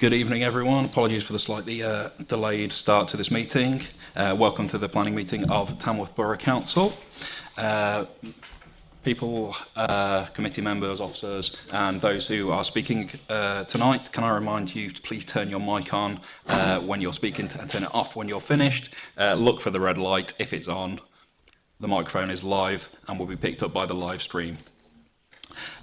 Good evening, everyone. Apologies for the slightly uh, delayed start to this meeting. Uh, welcome to the planning meeting of Tamworth Borough Council. Uh, people, uh, committee members, officers, and those who are speaking uh, tonight, can I remind you to please turn your mic on uh, when you're speaking and turn it off when you're finished. look for the red light if it's on. The microphone is live and will be picked up by the live stream.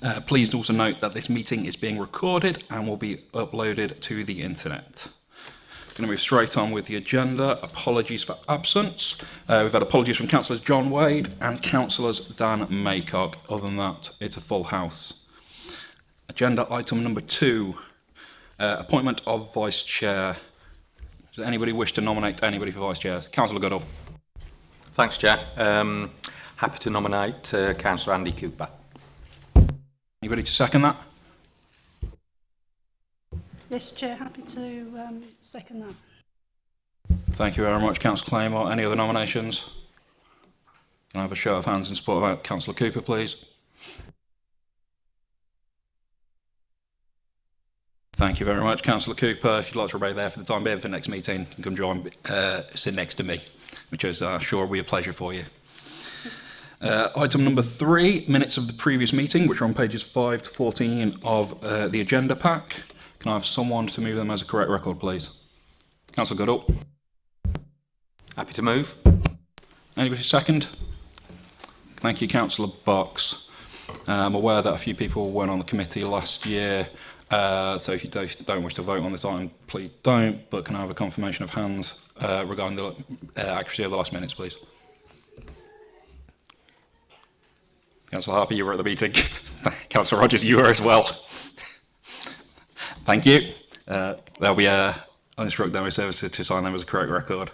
Uh, please also note that this meeting is being recorded and will be uploaded to the internet. I'm going to move straight on with the agenda. Apologies for absence. Uh, we've had apologies from Councillors John Wade and Councillors Dan Maycock. Other than that, it's a full house. Agenda item number two, uh, appointment of Vice Chair. Does anybody wish to nominate anybody for Vice Chair? Councillor Goodall. Thanks, Chair. Um, happy to nominate uh, Councillor Andy Cooper. Anybody to second that? Yes, Chair, happy to um, second that. Thank you very much, Councillor Claymore. Any other nominations? Can I have a show of hands in support of Councillor Cooper, please? Thank you very much, Councillor Cooper. If you'd like to remain there for the time being for the next meeting, you can come join, uh, sit next to me, which is, uh, sure, will be a pleasure for you. Uh, item number three, minutes of the previous meeting, which are on pages 5 to 14 of uh, the agenda pack. Can I have someone to move them as a correct record, please? Councillor Goodall. Happy to move. Anybody second? Thank you, Councillor Box. Uh, I'm aware that a few people weren't on the committee last year, uh, so if you don't, wish to vote on this item, please don't, but can I have a confirmation of hands uh, regarding the uh, accuracy of the last minutes, please? Councillor Harper, you were at the meeting. Councillor Rogers, you were as well. Thank you. Uh, there'll be a uninstructed demo services to sign them as a correct record.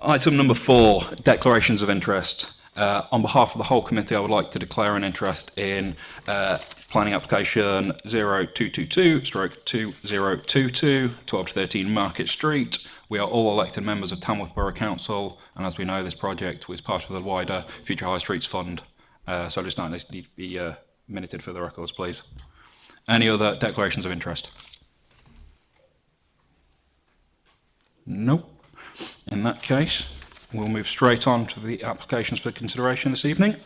Item number four, declarations of interest. Uh, on behalf of the whole committee, I would like to declare an interest in uh, planning application 0222 stroke 2022 12 to 13 Market Street. We are all elected members of Tamworth Borough Council and as we know this project was part of the wider Future High Streets Fund. Uh, so just Knight, need to be uh, minuted for the records, please. Any other declarations of interest? Nope. In that case, we'll move straight on to the applications for consideration this evening.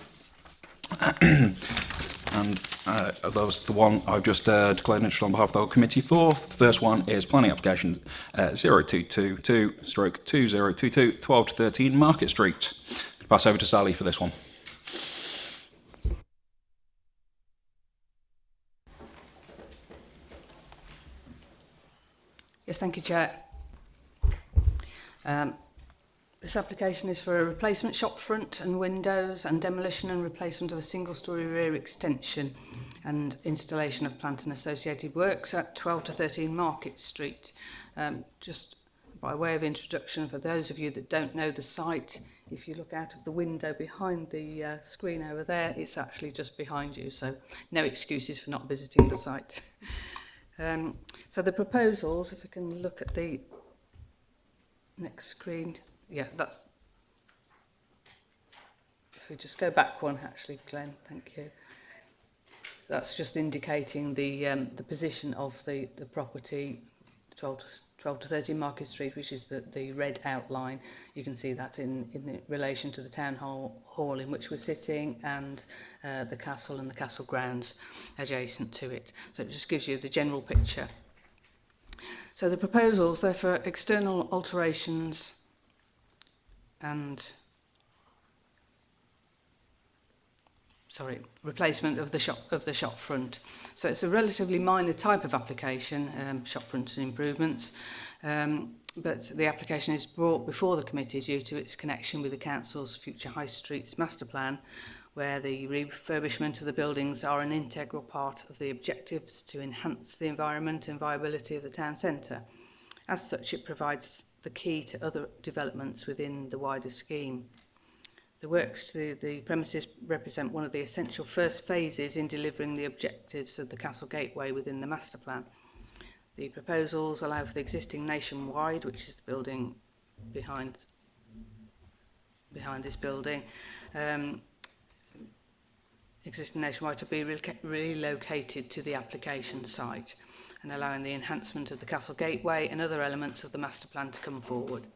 and uh, those the one I've just uh, declared interest on behalf of the whole committee for. The first one is planning application uh, 0222 stroke 2022 12 to 13 Market Street. Pass over to Sally for this one. Yes, thank you, Chair. Um, this application is for a replacement shop front and windows and demolition and replacement of a single-storey rear extension and installation of plant and associated works at 12 to 13 Market Street. Um, just by way of introduction, for those of you that don't know the site, if you look out of the window behind the uh, screen over there, it's actually just behind you, so no excuses for not visiting the site. Um, so the proposals, if we can look at the next screen. Yeah, that's... If we just go back one, actually, Glenn, thank you. So that's just indicating the um, the position of the, the property 12 12 to 13 Market Street, which is the, the red outline. You can see that in, in relation to the town hall, hall in which we're sitting and uh, the castle and the castle grounds adjacent to it. So it just gives you the general picture. So the proposals, they're for external alterations and sorry, replacement of the shop of the shop front. So it's a relatively minor type of application, um, shop front and improvements, um, but the application is brought before the committee due to its connection with the council's future high streets master plan, where the refurbishment of the buildings are an integral part of the objectives to enhance the environment and viability of the town centre. As such, it provides the key to other developments within the wider scheme. The works to the premises represent one of the essential first phases in delivering the objectives of the Castle Gateway within the master plan. The proposals allow for the existing nationwide, which is the building behind behind this building, um, existing nationwide to be re relocated to the application site and allowing the enhancement of the Castle Gateway and other elements of the master plan to come forward.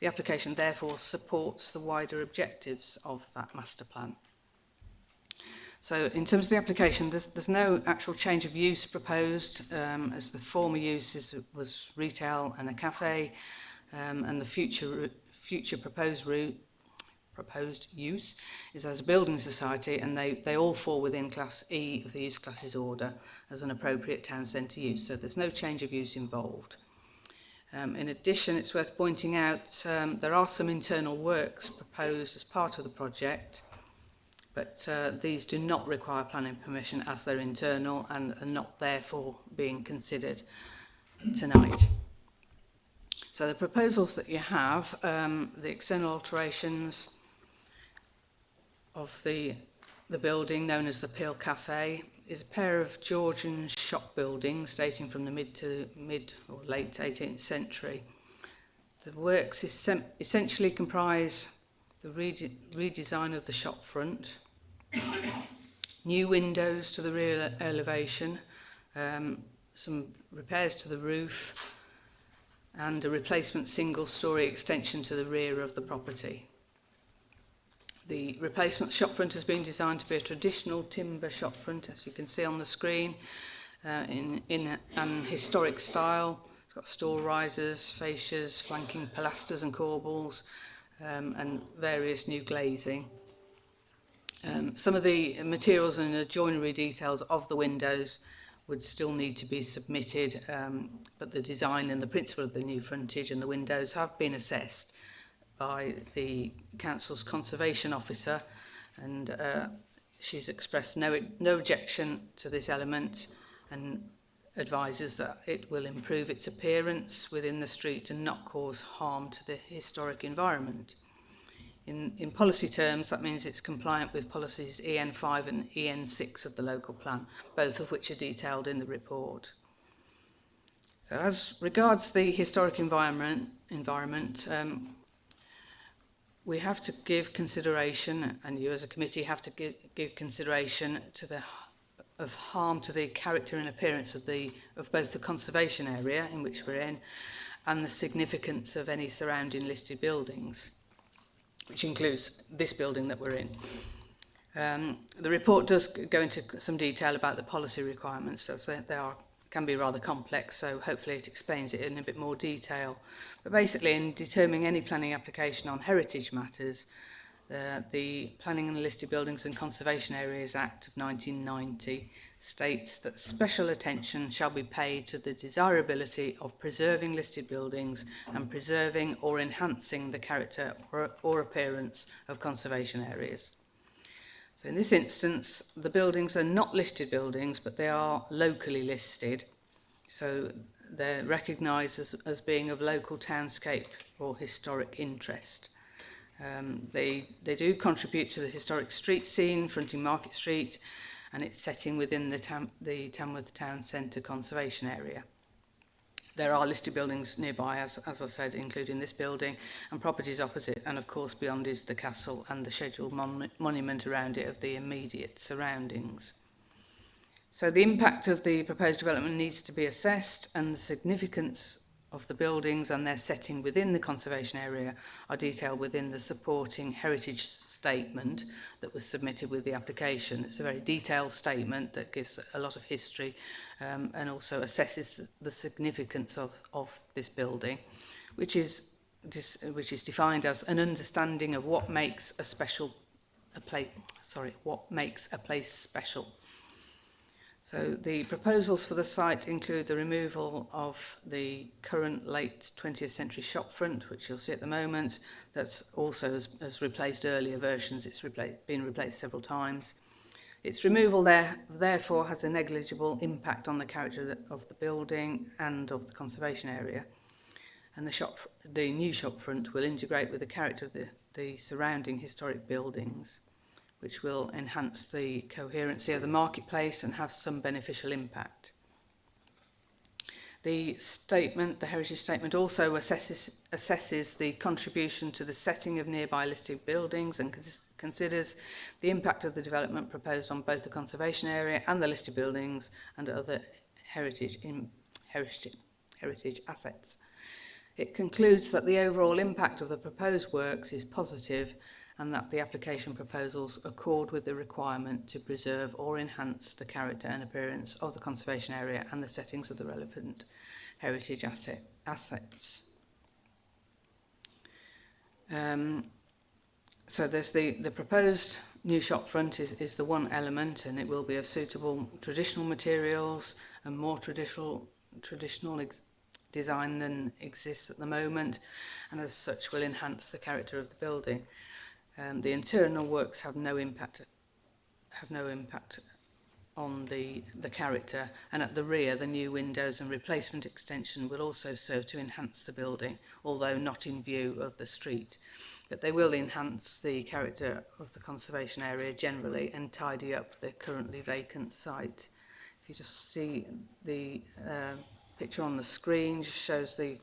The application therefore supports the wider objectives of that master plan. So in terms of the application, there's, there's no actual change of use proposed um, as the former use is, was retail and a cafe um, and the future, future proposed route proposed use is as a building society and they, they all fall within class E of the use classes order as an appropriate town centre use. So there's no change of use involved. Um, in addition, it's worth pointing out um, there are some internal works proposed as part of the project, but uh, these do not require planning permission as they're internal and are not therefore being considered tonight. So the proposals that you have, um, the external alterations of the, the building known as the Peel Cafe, is a pair of Georgian shop buildings dating from the mid to mid or late 18th century. The works essentially comprise the rede redesign of the shop front, new windows to the rear elevation, um, some repairs to the roof, and a replacement single-storey extension to the rear of the property. The replacement shopfront has been designed to be a traditional timber shopfront, as you can see on the screen, uh, in, in an historic style. It's got store risers, fascias, flanking pilasters and corbels, um, and various new glazing. Um, some of the materials and the joinery details of the windows would still need to be submitted, um, but the design and the principle of the new frontage and the windows have been assessed by the council's conservation officer and uh, she's expressed no, no objection to this element and advises that it will improve its appearance within the street and not cause harm to the historic environment. In, in policy terms, that means it's compliant with policies EN5 and EN6 of the local plan, both of which are detailed in the report. So as regards the historic environment, environment um, we have to give consideration, and you as a committee have to give, give consideration to the of harm to the character and appearance of the of both the conservation area in which we're in and the significance of any surrounding listed buildings which includes this building that we're in um the report does go into some detail about the policy requirements as they are can be rather complex, so hopefully it explains it in a bit more detail. But basically, in determining any planning application on heritage matters, uh, the Planning and Listed Buildings and Conservation Areas Act of 1990 states that special attention shall be paid to the desirability of preserving listed buildings and preserving or enhancing the character or, or appearance of conservation areas. So in this instance, the buildings are not listed buildings, but they are locally listed. So they're recognised as, as being of local townscape or historic interest. Um, they, they do contribute to the historic street scene, fronting Market Street, and its setting within the, Tam the Tamworth Town Centre Conservation Area. There are listed buildings nearby, as, as I said, including this building, and properties opposite, and of course beyond is the castle and the scheduled mon monument around it of the immediate surroundings. So the impact of the proposed development needs to be assessed and the significance of the buildings and their setting within the conservation area are detailed within the supporting heritage statement that was submitted with the application. It's a very detailed statement that gives a lot of history um, and also assesses the significance of, of this building, which is, which is defined as an understanding of what makes a special a place, sorry, what makes a place special. So the proposals for the site include the removal of the current late 20th century shopfront, which you'll see at the moment, that's also has, has replaced earlier versions, it's repla been replaced several times. Its removal there, therefore has a negligible impact on the character of the building and of the conservation area. And the, shop, the new shopfront will integrate with the character of the, the surrounding historic buildings which will enhance the coherency of the marketplace and have some beneficial impact. The statement, the heritage statement, also assesses, assesses the contribution to the setting of nearby listed buildings and cons considers the impact of the development proposed on both the conservation area and the listed buildings and other heritage, in, heritage, heritage assets. It concludes that the overall impact of the proposed works is positive and that the application proposals accord with the requirement to preserve or enhance the character and appearance of the conservation area and the settings of the relevant heritage asset, assets. Um, so there's the, the proposed new shop front is, is the one element and it will be of suitable traditional materials and more traditional traditional design than exists at the moment and as such will enhance the character of the building. Um, the internal works have no impact have no impact on the, the character and at the rear the new windows and replacement extension will also serve to enhance the building although not in view of the street but they will enhance the character of the conservation area generally and tidy up the currently vacant site if you just see the uh, picture on the screen just shows the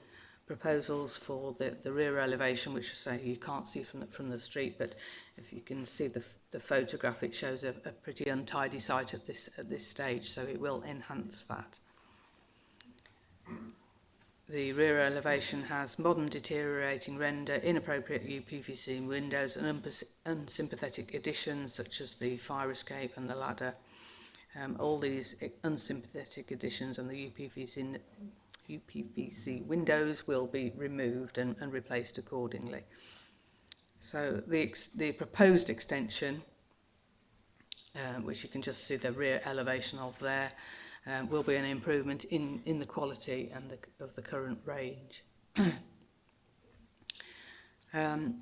proposals for the, the rear elevation, which I say you can't see from the, from the street, but if you can see the, the photograph, it shows a, a pretty untidy site at this, at this stage, so it will enhance that. The rear elevation has modern deteriorating render, inappropriate UPVC windows and unsympathetic additions such as the fire escape and the ladder. Um, all these eh, unsympathetic additions and the UPVC UPVC windows will be removed and, and replaced accordingly. So the, the proposed extension, um, which you can just see the rear elevation of there, um, will be an improvement in, in the quality and the, of the current range. um,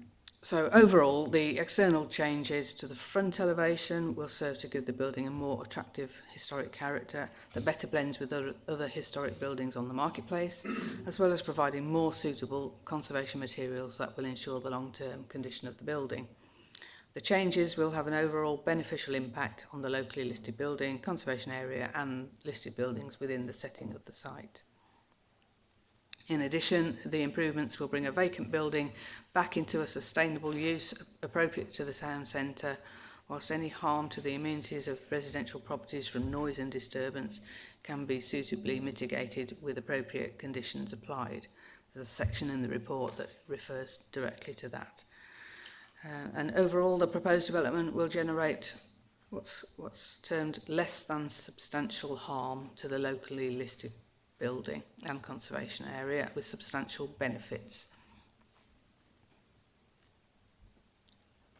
So overall, the external changes to the front elevation will serve to give the building a more attractive historic character that better blends with other historic buildings on the marketplace, as well as providing more suitable conservation materials that will ensure the long-term condition of the building. The changes will have an overall beneficial impact on the locally listed building, conservation area and listed buildings within the setting of the site. In addition, the improvements will bring a vacant building back into a sustainable use appropriate to the town centre, whilst any harm to the amenities of residential properties from noise and disturbance can be suitably mitigated with appropriate conditions applied. There's a section in the report that refers directly to that. Uh, and overall, the proposed development will generate what's, what's termed less than substantial harm to the locally listed building and conservation area with substantial benefits.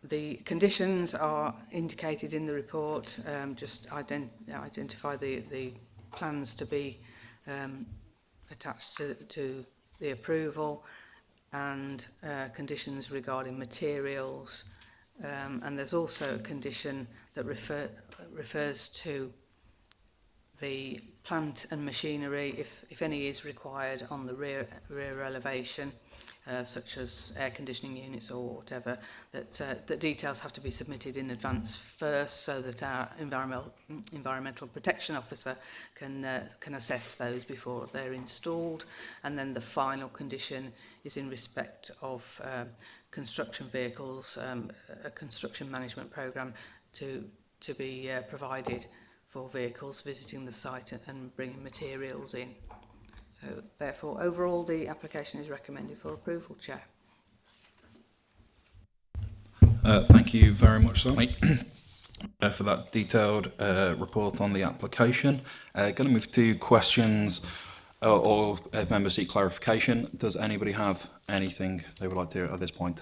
The conditions are indicated in the report, um, just ident identify the, the plans to be um, attached to, to the approval and uh, conditions regarding materials um, and there's also a condition that refer, refers to the plant and machinery if, if any is required on the rear, rear elevation. Uh, such as air conditioning units or whatever, that, uh, that details have to be submitted in advance first so that our environmental, environmental protection officer can, uh, can assess those before they're installed. And then the final condition is in respect of um, construction vehicles, um, a construction management program to, to be uh, provided for vehicles visiting the site and bringing materials in. So therefore, overall, the application is recommended for approval, Chair. Uh, thank you very much, sir. Uh, for that detailed uh, report on the application. Uh, going to move to questions uh, or, or uh, if members seek clarification. Does anybody have anything they would like to at this point?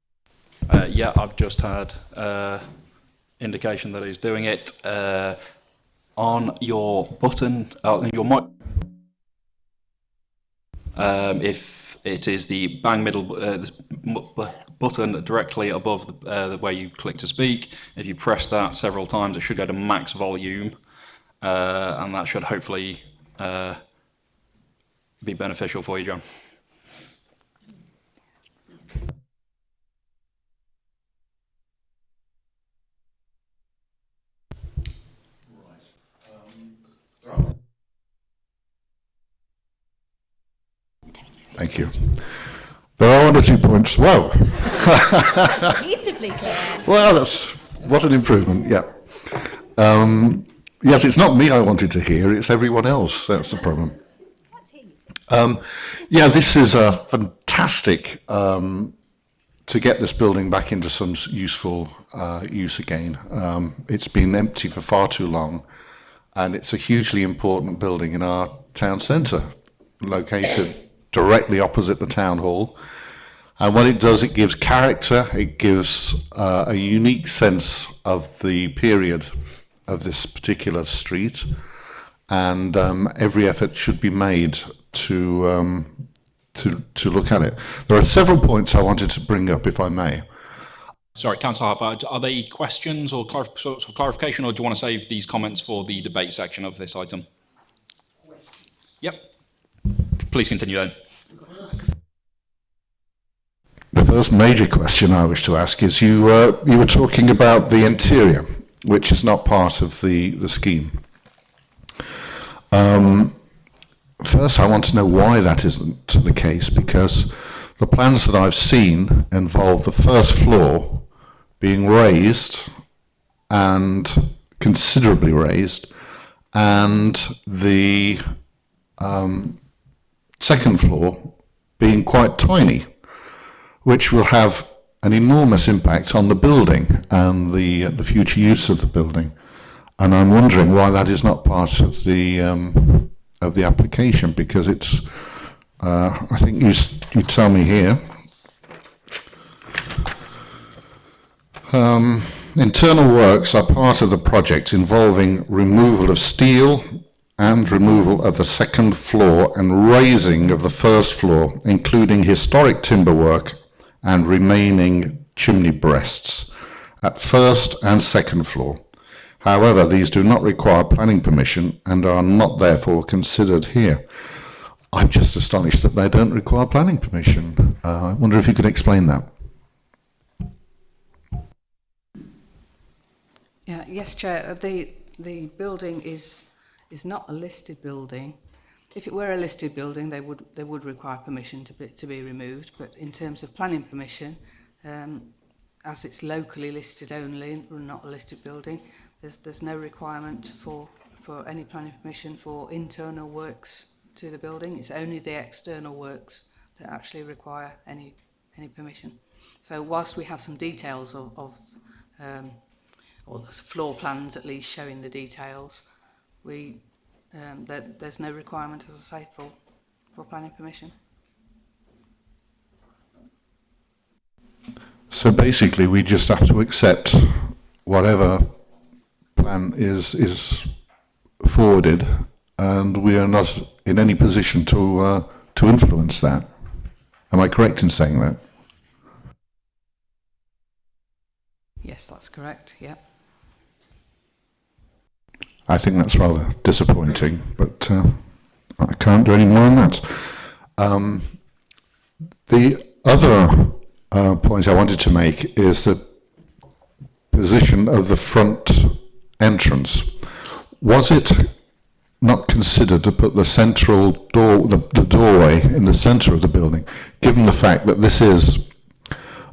Uh, yeah, I've just had uh, indication that he's doing it. Uh, on your button, uh, your mic, um, if It is the bang middle uh, button directly above the, uh, the, where you click to speak. If you press that several times, it should go to max volume, uh, and that should hopefully uh, be beneficial for you, John. Thank you. There are one or two points. Wow. Beautifully clear. Well, that's what an improvement. Yeah. Um, yes, it's not me I wanted to hear. It's everyone else. That's the problem. Um, yeah, this is a fantastic um, to get this building back into some useful uh, use again. Um, it's been empty for far too long, and it's a hugely important building in our town centre, located directly opposite the town hall. And what it does, it gives character, it gives uh, a unique sense of the period of this particular street. And um, every effort should be made to, um, to, to look at it. There are several points I wanted to bring up, if I may. Sorry, Councillor Harper, are they questions or clarif of clarification, or do you want to save these comments for the debate section of this item? Yep. Please continue then. The first major question I wish to ask is you, uh, you were talking about the interior, which is not part of the, the scheme. Um, first, I want to know why that isn't the case, because the plans that I've seen involve the first floor being raised and considerably raised, and the um, second floor being quite tiny, which will have an enormous impact on the building and the, uh, the future use of the building. And I'm wondering why that is not part of the, um, of the application, because it's, uh, I think you, you tell me here, um, internal works are part of the project involving removal of steel, and removal of the second floor and raising of the first floor, including historic timber work and remaining chimney breasts at first and second floor. However, these do not require planning permission and are not therefore considered here. I'm just astonished that they don't require planning permission. Uh, I wonder if you could explain that. Yeah, yes, Chair. Uh, the, the building is is not a listed building. If it were a listed building, they would, they would require permission to be, to be removed, but in terms of planning permission, um, as it's locally listed only, and not a listed building, there's, there's no requirement for, for any planning permission for internal works to the building. It's only the external works that actually require any, any permission. So whilst we have some details of, of um, or floor plans at least showing the details, we um, that there's no requirement, as I say, for for planning permission. So basically, we just have to accept whatever plan is is forwarded, and we are not in any position to uh, to influence that. Am I correct in saying that? Yes, that's correct. Yep. I think that's rather disappointing, but uh, I can't do any more on that. Um, the other uh, point I wanted to make is the position of the front entrance. Was it not considered to put the central door, the, the doorway in the centre of the building, given the fact that this is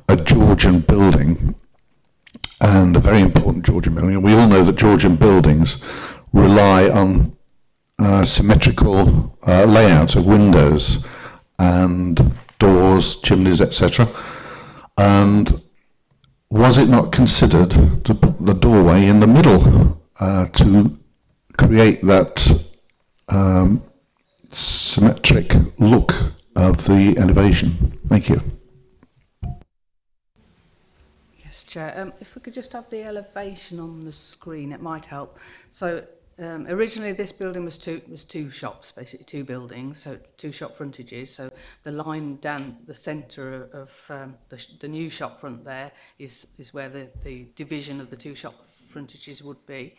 a Georgian building and a very important Georgian building. And we all know that Georgian buildings rely on uh, symmetrical uh, layouts of windows and doors, chimneys, etc. And was it not considered to put the doorway in the middle uh, to create that um, symmetric look of the elevation? Thank you. picture. Um, if we could just have the elevation on the screen, it might help. So um, originally this building was two was two shops, basically two buildings, so two shop frontages. So the line down the centre of um, the, the new shop front there is is where the, the division of the two shop frontages would be.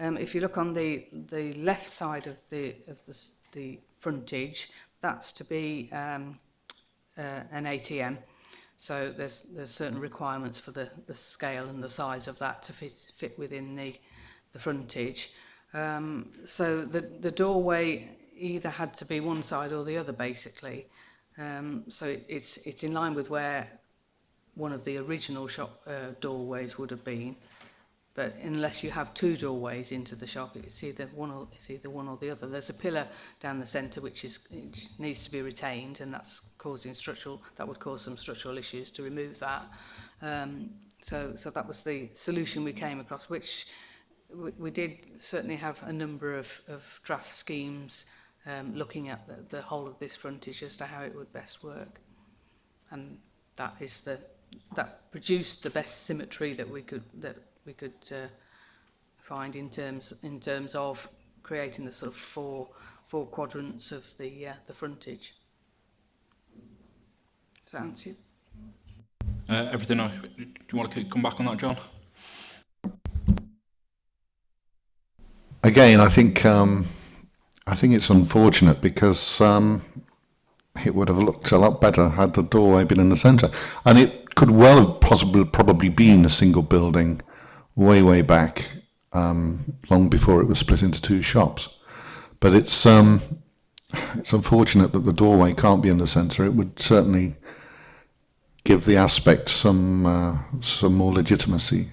Um, if you look on the the left side of the of the, the frontage, that's to be um, uh, an ATM. So there's there's certain hmm. requirements for the, the scale and the size of that to fit, fit within the, the frontage. Um, so the, the doorway either had to be one side or the other basically. Um, so it, it's, it's in line with where one of the original shop uh, doorways would have been. But unless you have two doorways into the shop, it's either one or it's either one or the other. There's a pillar down the centre which is which needs to be retained, and that's causing structural that would cause some structural issues to remove that. Um, so so that was the solution we came across, which we, we did certainly have a number of, of draft schemes um, looking at the, the whole of this frontage as to how it would best work. And that is the that produced the best symmetry that we could that we could uh, find in terms in terms of creating the sort of four four quadrants of the uh, the frontage. Does that answer you? Uh, everything. I, do you want to come back on that, John? Again, I think um, I think it's unfortunate because um, it would have looked a lot better had the doorway been in the centre, and it could well have possibly probably been a single building way, way back, um, long before it was split into two shops. But it's um, it's unfortunate that the doorway can't be in the centre. It would certainly give the aspect some uh, some more legitimacy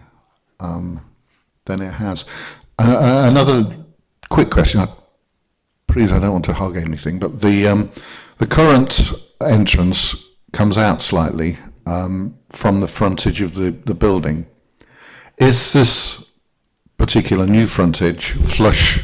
um, than it has. Uh, uh another quick question. I, please, I don't want to hug anything, but the um, the current entrance comes out slightly um, from the frontage of the, the building. Is this particular new frontage flush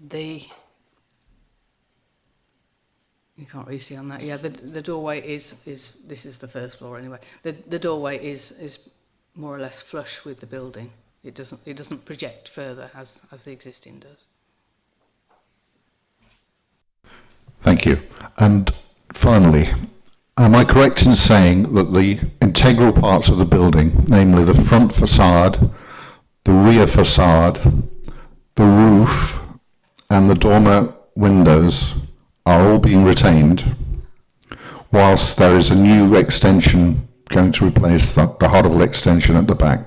the... You can't really see on that. Yeah, the, the doorway is, is, this is the first floor anyway. The, the doorway is, is more or less flush with the building. It doesn't, it doesn't project further as, as the existing does. Thank you. And finally, Am I correct in saying that the integral parts of the building, namely the front facade, the rear facade, the roof, and the dormer windows are all being retained, whilst there is a new extension going to replace the, the horrible extension at the back?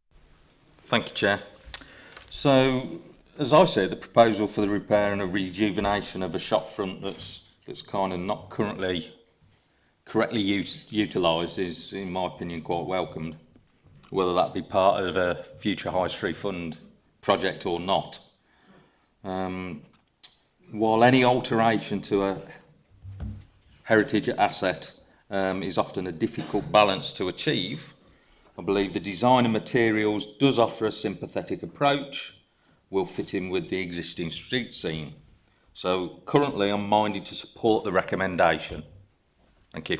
Thank you, Chair. So, as I say, the proposal for the repair and a rejuvenation of a shopfront that's that's kind of not currently correctly utilised is, in my opinion, quite welcomed, whether that be part of a future High Street Fund project or not. Um, while any alteration to a heritage asset um, is often a difficult balance to achieve, I believe the design of materials does offer a sympathetic approach, will fit in with the existing street scene. So currently I'm minded to support the recommendation. Thank you.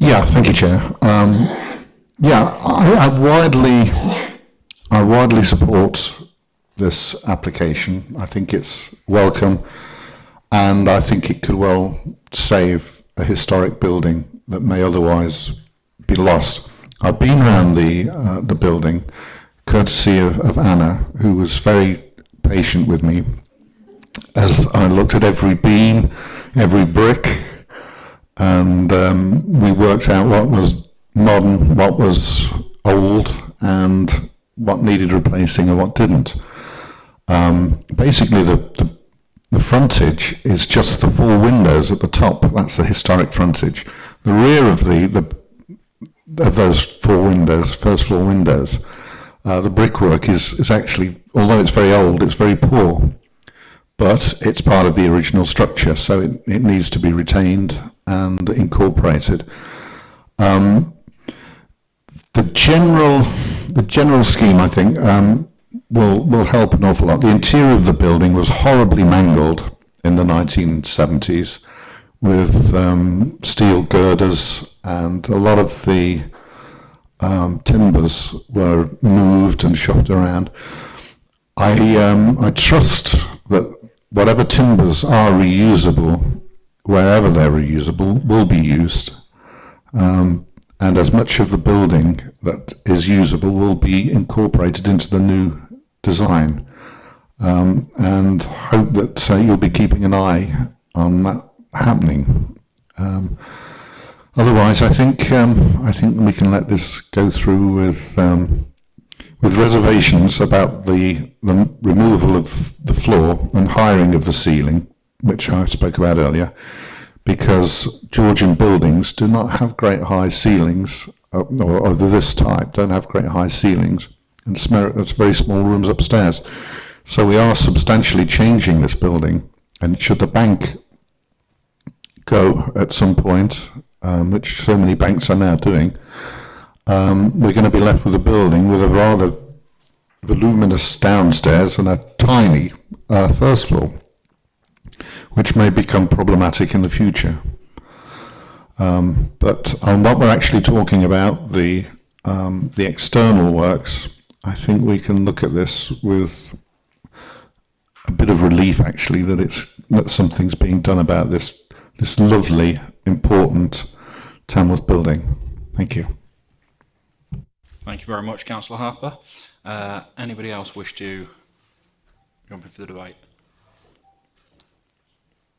Yeah, thank you, Chair. Um, yeah, I, I widely, I widely support this application. I think it's welcome, and I think it could well save a historic building that may otherwise be lost. I've been around the uh, the building, courtesy of, of Anna, who was very patient with me as I looked at every beam, every brick, and um, we worked out what was modern, what was old, and what needed replacing and what didn't. Um, basically, the, the, the frontage is just the four windows at the top. That's the historic frontage. The rear of the, the of those four windows, first floor windows, uh, the brickwork is, is actually, although it's very old, it's very poor. But it's part of the original structure, so it, it needs to be retained and incorporated. Um, the general, the general scheme, I think, um, will will help an awful lot. The interior of the building was horribly mangled in the 1970s, with um, steel girders and a lot of the um, timbers were moved and shoved around. I um, I trust that whatever timbers are reusable wherever they're reusable, will be used. Um, and as much of the building that is usable will be incorporated into the new design. Um, and hope that uh, you'll be keeping an eye on that happening. Um, otherwise, I think um, I think we can let this go through with um, with reservations about the, the removal of the floor and hiring of the ceiling which I spoke about earlier, because Georgian buildings do not have great high ceilings, uh, or of this type, don't have great high ceilings, and it's very small rooms upstairs. So we are substantially changing this building, and should the bank go at some point, um, which so many banks are now doing, um, we're going to be left with a building with a rather voluminous downstairs and a tiny uh, first floor which may become problematic in the future. Um, but on what we're actually talking about, the, um, the external works, I think we can look at this with a bit of relief actually that it's that something's being done about this this lovely, important Tamworth building. Thank you. Thank you very much, Councillor Harper. Uh, anybody else wish to jump in for the debate?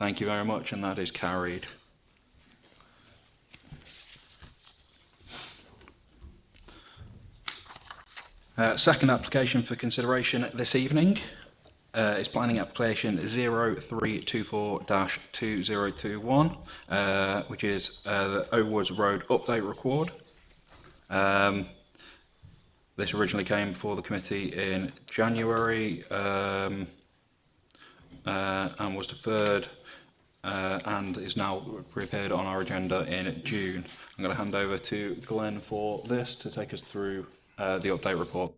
Thank you very much, and that is carried. Uh, second application for consideration this evening uh, is planning application 0324-2021, uh, which is uh, the Owoods Road update record. Um, this originally came before the committee in January um, uh, and was deferred uh, and is now prepared on our agenda in June. I'm going to hand over to Glenn for this to take us through Uh, the update report.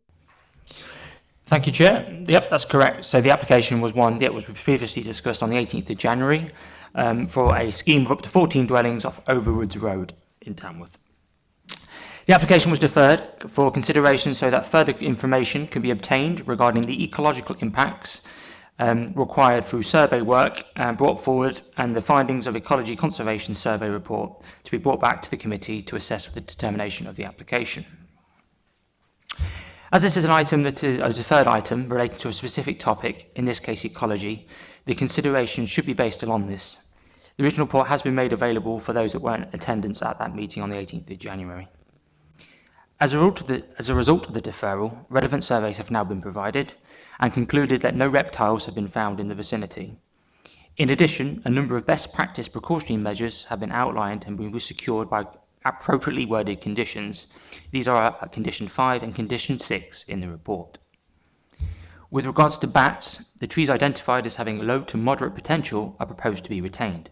Thank you, Chair. Yep, that's correct. So the application was one that was previously discussed on the 18th of January um, for a scheme of up to 14 dwellings off Overwoods Road in Tamworth. The application was deferred for consideration so that further information can be obtained regarding the ecological impacts um, required through survey work and um, brought forward and the findings of Ecology Conservation Survey report to be brought back to the committee to assess with the determination of the application. As this is an item that is a deferred item relating to a specific topic, in this case ecology, the consideration should be based along this. The original report has been made available for those that weren't in attendance at that meeting on the 18th of January. As a, result of the, as a, result of the deferral, relevant surveys have now been provided and concluded that no reptiles have been found in the vicinity. In addition, a number of best practice precautionary measures have been outlined and been secured by appropriately worded conditions. These are condition 5 and condition 6 in the report. With regards to bats, the trees identified as having low to moderate potential are proposed to be retained.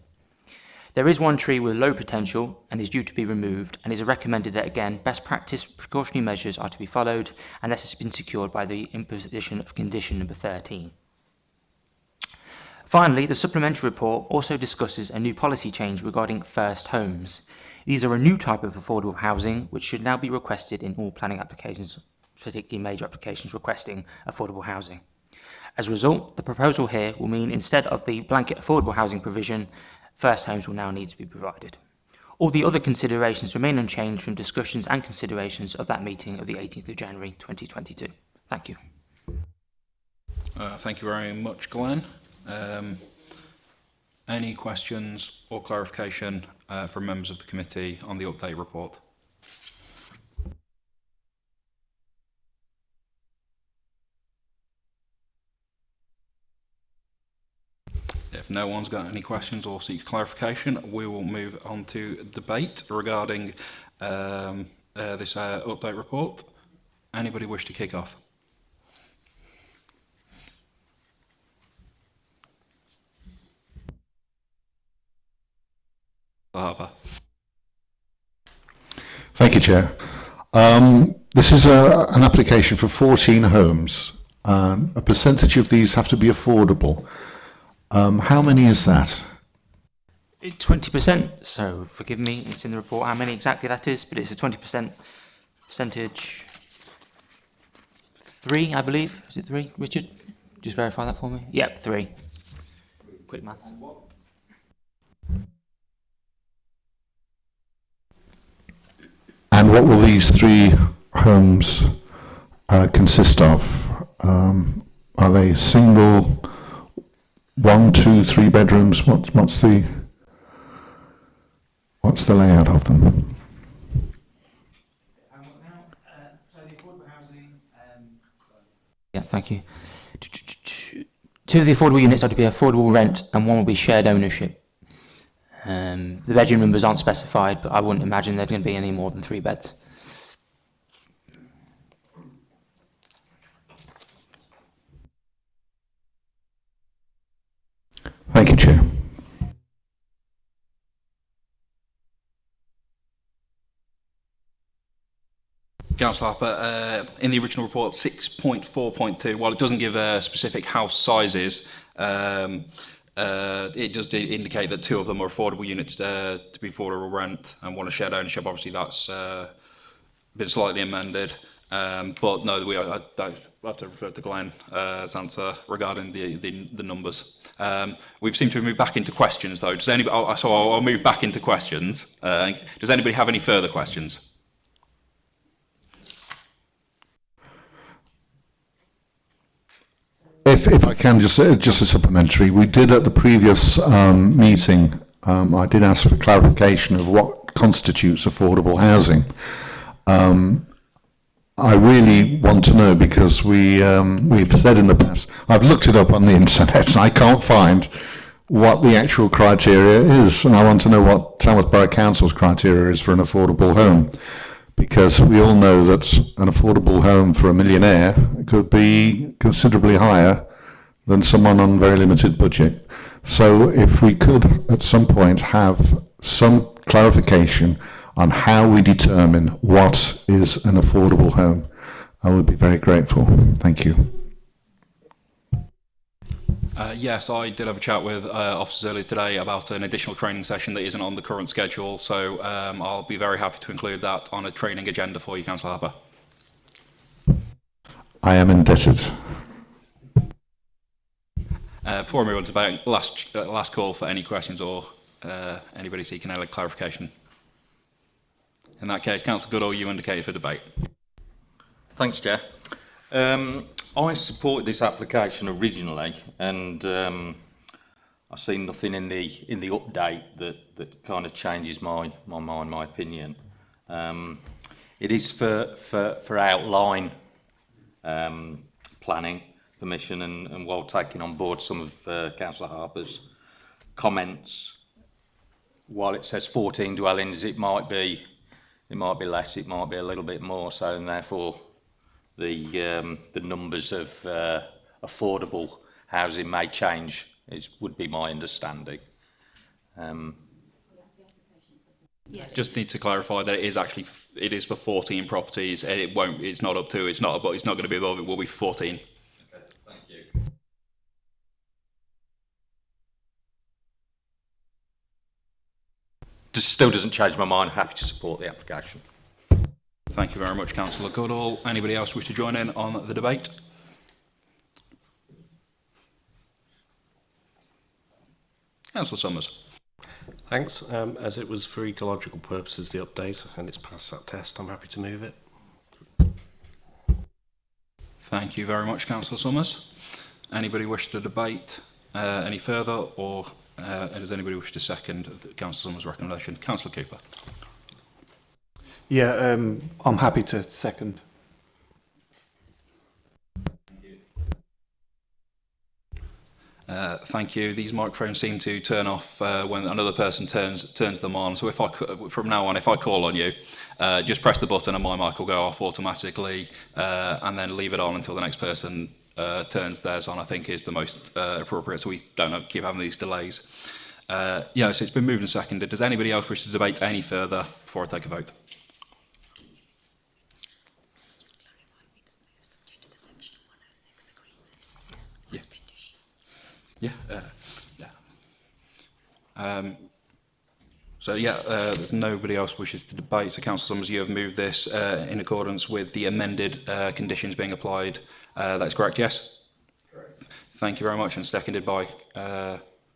There is one tree with low potential and is due to be removed and is recommended that again best practice precautionary measures are to be followed unless it's been secured by the imposition of condition number 13. Finally, the supplementary report also discusses a new policy change regarding first homes. These are a new type of affordable housing which should now be requested in all planning applications, particularly major applications requesting affordable housing. As a result, the proposal here will mean instead of the blanket affordable housing provision, first homes will now need to be provided. All the other considerations remain unchanged from discussions and considerations of that meeting of the 18th of January 2022. Thank you. Uh, thank you very much, Glenn. Um, Any questions or clarification uh, from members of the committee on the update report? If no one's got any questions or seeks clarification, we will move on to debate regarding um, uh, this uh, update report. Anybody wish to kick off? Harbour. Thank you, Chair. Um, this is a, an application for 14 homes. Um, a percentage of these have to be affordable. Um, how many is that? 20%, so forgive me, it's in the report how many exactly that is, but it's a 20% percentage. Three, I believe. Is it three, Richard? Just verify that for me. Yep, three. Quick maths. What And what will these three homes uh, consist of? Um, are they single, one, two, three bedrooms? What's, what's, the, what's the layout of them? Yeah, thank you. Two of the affordable units are to be affordable rent and one will be shared ownership. Um, the bedroom numbers aren't specified, but I wouldn't imagine there's going to be any more than three beds. Thank you, Chair. Councillor Harper, uh, in the original report, 6.4.2, while it doesn't give uh, specific house sizes, um, Uh, it does indicate that two of them are affordable units uh, to be for a rent and one a shared ownership. Obviously, that's uh, been slightly amended. Um, but no, we are, I, I have to refer to Glenn uh, answer regarding the, the, the numbers. Um, we've seemed to have moved back into questions though. Does anybody, oh, I'll, so I'll, I'll move back into questions. Uh, does anybody have any further questions? if, if I can just uh, just a supplementary, we did at the previous um, meeting. Um, I did ask for clarification of what constitutes affordable housing. Um, I really want to know because we um, we've said in the past. I've looked it up on the internet and I can't find what the actual criteria is, and I want to know what Tamworth Borough Council's criteria is for an affordable home, because we all know that an affordable home for a millionaire could be considerably higher than someone on very limited budget. So if we could at some point have some clarification on how we determine what is an affordable home, I would be very grateful. Thank you. Uh, yes, I did have a chat with uh, officers earlier today about an additional training session that isn't on the current schedule, so um, I'll be very happy to include that on a training agenda for you, Councillor Harper. I am indebted. Uh, before I move on to last, uh, last call for any questions or uh, anybody seeking any clarification. In that case, Councillor Goodall, you indicated for debate. Thanks, Chair. Um, I supported this application originally, and um, I see nothing in the in the update that that kind of changes my my mind, my opinion. Um, it is for for for outline um, planning, permission and, and while taking on board some of uh, Councillor Harper's comments, while it says 14 dwellings, it might be it might be less, it might be a little bit more so, and therefore the um, the numbers of uh, affordable housing may change. It would be my understanding. Um, yeah, just need to clarify that it is actually it is for 14 properties. It won't. It's not up to. It's not. But it's not going to be above. It will be 14. still doesn't change my mind, happy to support the application. Thank you very much, Councillor Goodall. Anybody else wish to join in on the debate? Councillor Summers. Thanks. Um, as it was for ecological purposes, the update, and it's passed that test, I'm happy to move it. Thank you very much, Councillor Summers. Anybody wish to debate uh, any further or Uh, does anybody wish to second the Councillor recommendation? Councillor Cooper. Yeah, um, I'm happy to second. Uh, thank you. These microphones seem to turn off uh, when another person turns turns them on. So if I uh, from now on, if I call on you, uh, just press the button and my mic will go off automatically, uh, and then leave it on until the next person uh, turns theirs on, I think, is the most uh, appropriate. So we don't have, keep having these delays. Uh, yeah, so it's been moved and seconded. Does anybody else wish to debate any further before I take a vote? Yeah. Yeah. Uh, yeah. Um, so yeah, uh, nobody else wishes to debate. So Councillor Summers, you have moved this uh, in accordance with the amended uh, conditions being applied uh, that's correct, yes? Correct. Thank you very much, and seconded by uh,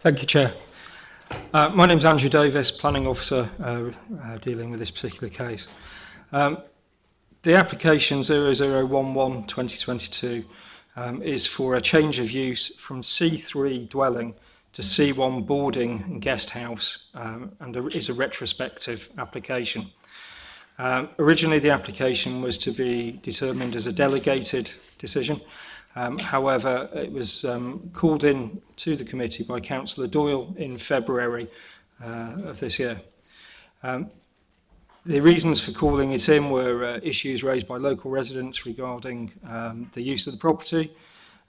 Thank you, Chair. Uh, my name's Andrew Davis, Planning Officer uh, uh, dealing with this particular case. Um, the application 0011-2022 um, is for a change of use from C3 dwelling to C1 boarding and guest house um, and a, is a retrospective application. Um, originally the application was to be determined as a delegated decision. Um, however, it was um, called in to the committee by Councillor Doyle in February uh, of this year. Um, the reasons for calling it in were uh, issues raised by local residents regarding um, the use of the property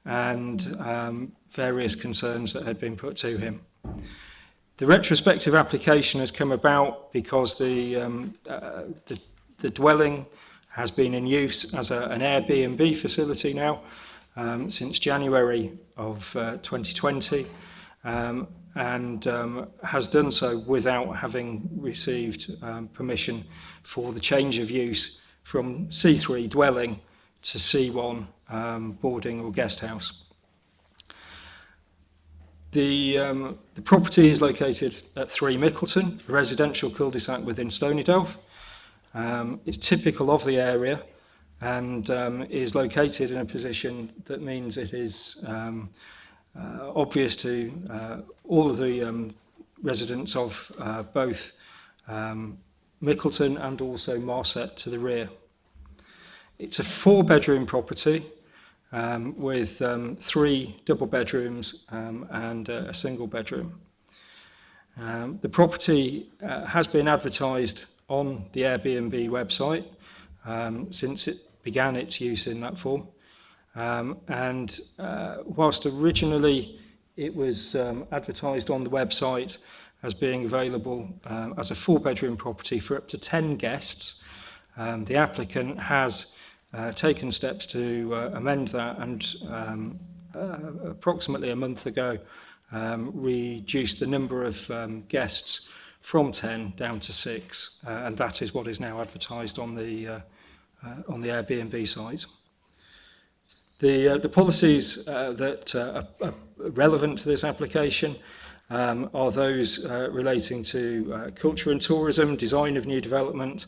and um, various concerns that had been put to him. The retrospective application has come about because the, um, uh, the, the dwelling has been in use as a, an Airbnb facility now um, since January of uh, 2020 um, and um, has done so without having received um, permission for the change of use from C3 dwelling to C1 um, boarding or guest house. The, um, the property is located at 3 Mickleton, a residential cul-de-sac within Stonydelf. Um, it's typical of the area and um, is located in a position that means it is um, uh, obvious to uh, all of the um, residents of uh, both um, Mickleton and also Marset to the rear. It's a four bedroom property um, with um, three double bedrooms um, and uh, a single bedroom. Um, the property uh, has been advertised on the Airbnb website um, since it began its use in that form. Um, and uh, whilst originally it was um, advertised on the website as being available um, as a four-bedroom property for up to 10 guests, um, the applicant has uh, taken steps to uh, amend that and um, uh, approximately a month ago um, reduced the number of um, guests from 10 down to 6 uh, and that is what is now advertised on the uh, uh, on the Airbnb site. The, uh, the policies uh, that uh, are relevant to this application um, are those uh, relating to uh, culture and tourism, design of new development,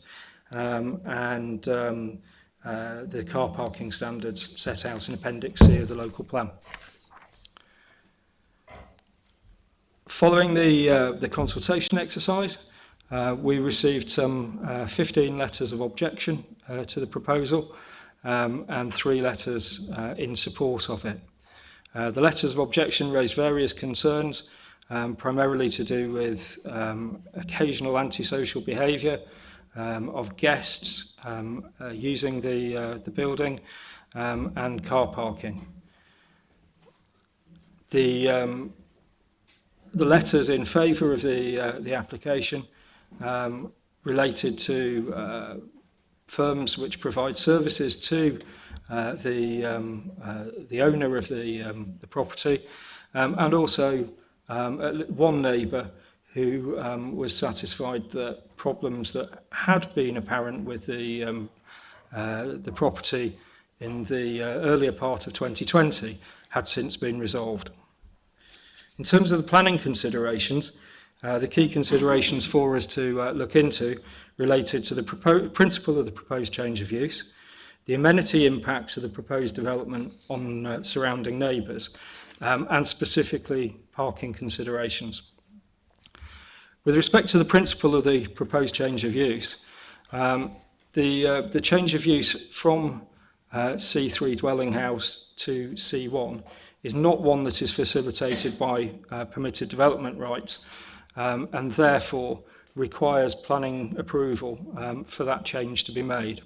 um, and um, uh, the car parking standards set out in Appendix C of the local plan. Following the, uh, the consultation exercise, uh, we received some uh, 15 letters of objection uh, to the proposal, um, and three letters uh, in support of it. Uh, the letters of objection raised various concerns, um, primarily to do with um, occasional antisocial behaviour um, of guests um, uh, using the, uh, the building um, and car parking. The, um, the letters in favour of the, uh, the application um, related to uh, firms which provide services to uh, the, um, uh, the owner of the, um, the property um, and also um, one neighbour who um, was satisfied that problems that had been apparent with the, um, uh, the property in the uh, earlier part of 2020 had since been resolved. In terms of the planning considerations, Uh, the key considerations for us to uh, look into related to the principle of the proposed change of use, the amenity impacts of the proposed development on uh, surrounding neighbours, um, and specifically parking considerations. With respect to the principle of the proposed change of use, um, the, uh, the change of use from uh, C3 dwelling house to C1 is not one that is facilitated by uh, permitted development rights, um, and therefore requires planning approval um, for that change to be made.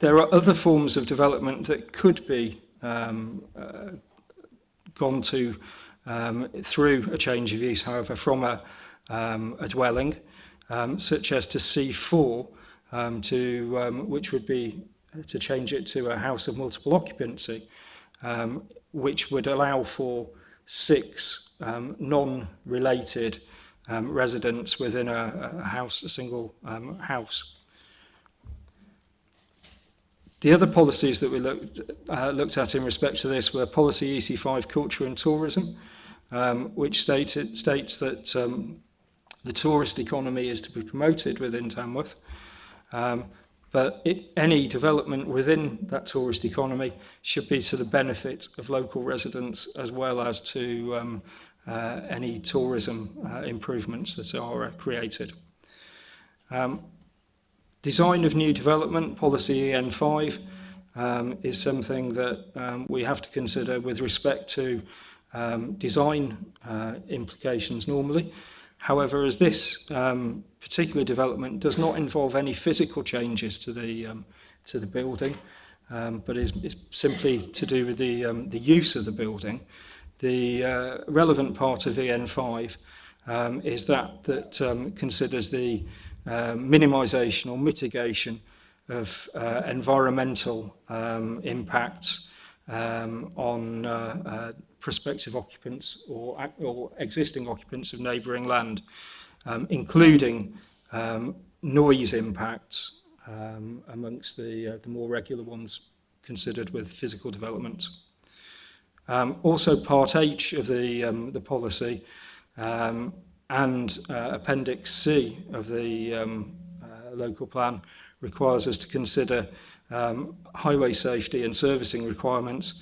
There are other forms of development that could be um, uh, gone to um, through a change of use, however, from a, um, a dwelling, um, such as to C4, um, to, um, which would be to change it to a house of multiple occupancy, um, which would allow for six um, non-related um, residents within a, a house, a single um, house. The other policies that we looked, uh, looked at in respect to this were policy EC5 culture and tourism, um, which stated, states that um, the tourist economy is to be promoted within Tamworth, um, but it, any development within that tourist economy should be to the benefit of local residents as well as to um, uh, any tourism uh, improvements that are uh, created. Um, design of new development, policy EN5, um, is something that um, we have to consider with respect to um, design uh, implications normally. However, as this um, particular development does not involve any physical changes to the, um, to the building, um, but is, is simply to do with the, um, the use of the building, The uh, relevant part of EN5 um, is that that um, considers the uh, um, minimisation or mitigation of uh, environmental um, impacts um, on uh, uh, prospective occupants or, or existing occupants of neighboring land, um, including um, noise impacts um, amongst the, uh, the more regular ones considered with physical development. Um, also, Part H of the, um, the policy um, and uh, Appendix C of the um, uh, local plan requires us to consider um, highway safety and servicing requirements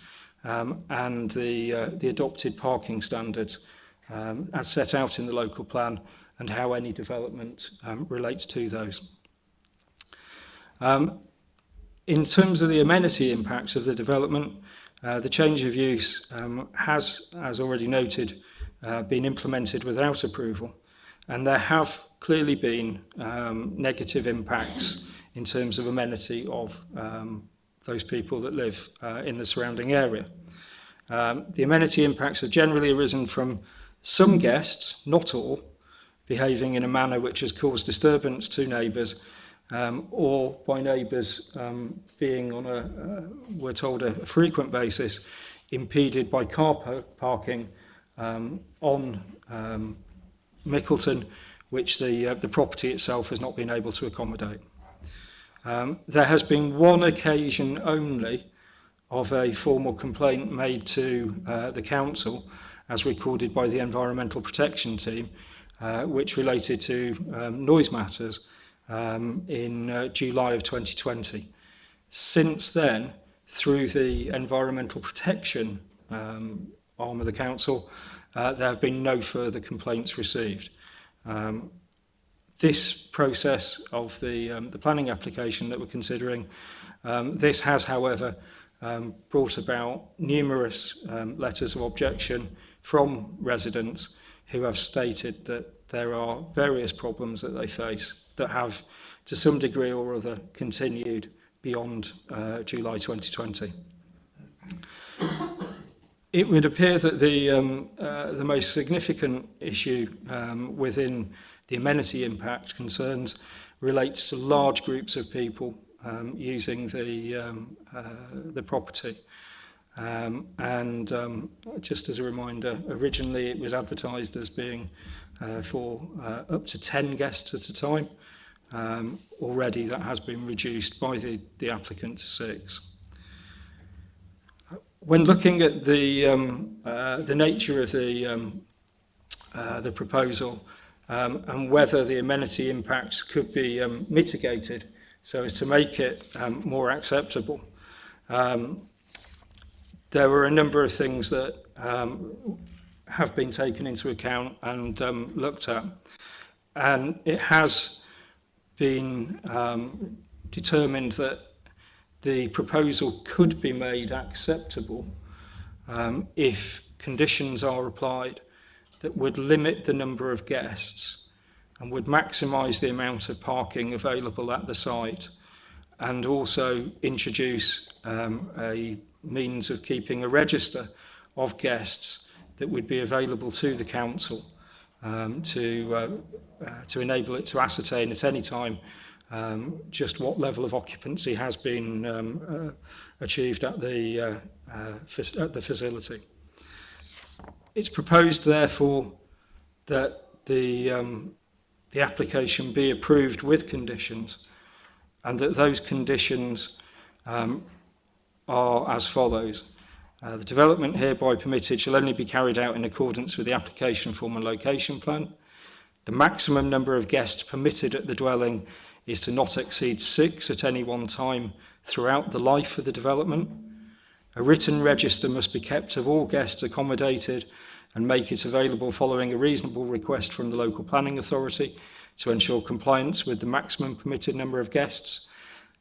um, and the, uh, the adopted parking standards um, as set out in the local plan and how any development um, relates to those. Um, in terms of the amenity impacts of the development, Uh, the change of use um, has, as already noted, uh, been implemented without approval, and there have clearly been um, negative impacts in terms of amenity of um, those people that live uh, in the surrounding area. Um, the amenity impacts have generally arisen from some guests, not all, behaving in a manner which has caused disturbance to neighbours um, or by neighbours um, being on a, uh, we're told, a frequent basis impeded by car par parking um, on um, Mickleton, which the, uh, the property itself has not been able to accommodate. Um, there has been one occasion only of a formal complaint made to uh, the council, as recorded by the Environmental Protection Team, uh, which related to um, noise matters um, in uh, July of 2020. Since then, through the environmental protection um, arm of the council, uh, there have been no further complaints received. Um, this process of the, um, the planning application that we're considering, um, this has, however, um, brought about numerous um, letters of objection from residents who have stated that there are various problems that they face that have, to some degree or other, continued beyond uh, July 2020. It would appear that the, um, uh, the most significant issue um, within the amenity impact concerns relates to large groups of people um, using the, um, uh, the property. Um, and um, just as a reminder, originally it was advertised as being uh, for uh, up to 10 guests at a time. Um, already that has been reduced by the, the applicant to six. When looking at the, um, uh, the nature of the, um, uh, the proposal um, and whether the amenity impacts could be um, mitigated so as to make it um, more acceptable, um, there were a number of things that um, have been taken into account and um, looked at. And it has been um, determined that the proposal could be made acceptable um, if conditions are applied that would limit the number of guests and would maximise the amount of parking available at the site and also introduce um, a means of keeping a register of guests that would be available to the council um, to, uh, uh, to enable it to ascertain at any time um, just what level of occupancy has been um, uh, achieved at the, uh, uh, at the facility. It's proposed, therefore, that the, um, the application be approved with conditions and that those conditions um, are as follows. Uh, the development hereby permitted shall only be carried out in accordance with the application form and location plan. The maximum number of guests permitted at the dwelling is to not exceed six at any one time throughout the life of the development. A written register must be kept of all guests accommodated and make it available following a reasonable request from the local planning authority to ensure compliance with the maximum permitted number of guests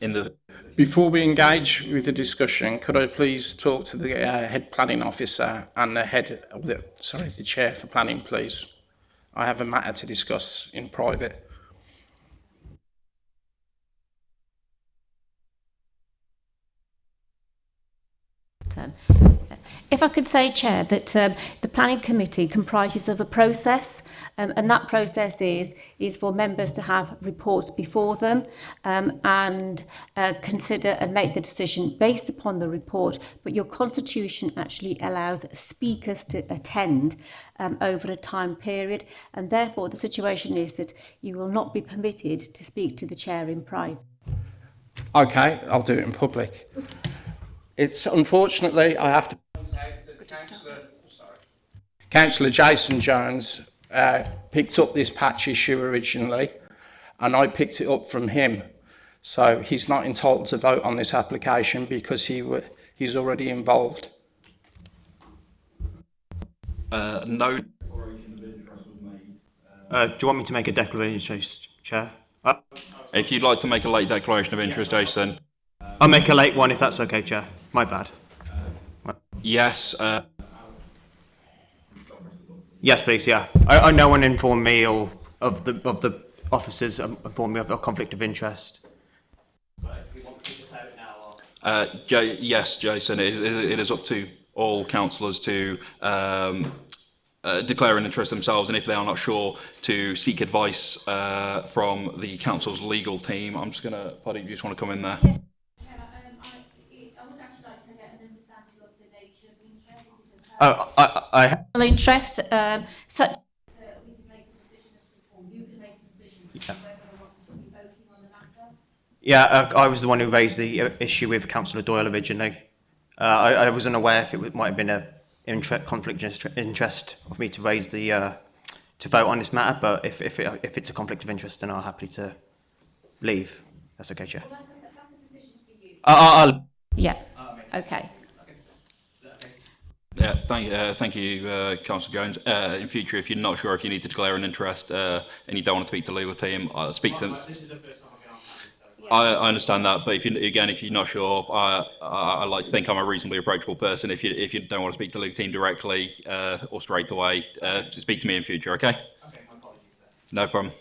in the... Before we engage with the discussion, could I please talk to the uh, head planning officer and the head, the, sorry, the chair for planning, please? I have a matter to discuss in private. If I could say, Chair, that um, the Planning Committee comprises of a process, um, and that process is, is for members to have reports before them um, and uh, consider and make the decision based upon the report, but your constitution actually allows speakers to attend um, over a time period, and therefore the situation is that you will not be permitted to speak to the Chair in private. Okay, I'll do it in public. It's unfortunately, I have to Councillor, Jason Jones uh, picked up this patch issue originally, and I picked it up from him. So he's not entitled to vote on this application because he he's already involved. Uh, no. Uh, do you want me to make a declaration, Chair? Uh, if you'd like to make a late declaration of interest, Jason. I'll make a late one if that's okay, Chair. My bad. Yes. Uh... Yes, please. Yeah, I, I, no one informed me or of the of the officers um, informed me of a conflict of interest. Uh, yes, Jason, it is, up to all councillors to um, uh, declare an interest themselves and if they are not sure to seek advice uh, from the council's legal team. I'm just going to, Paddy, do you just want to come in there? Uh, I, I, I interest um, such. Yeah, uh, I was the one who raised the issue with Councillor Doyle originally. Uh, I, I, was unaware if it might have been a interest, conflict of interest for me to raise the uh, to vote on this matter. But if if, it, if it's a conflict of interest, then I'll happily to leave. That's okay, Chair. Well, that's a, that's a yeah. Okay. Yeah, thank, uh, thank you, uh, Councillor Jones. Uh, in future, if you're not sure if you need to declare an interest uh, and you don't want to speak to the legal team, uh, speak to them. I, I, understand that, but if you, again, if you're not sure, I, I, I, like to think I'm a reasonably approachable person. If you if you don't want to speak to the legal team directly uh, or straight away, speak to me in future. Okay. okay no problem.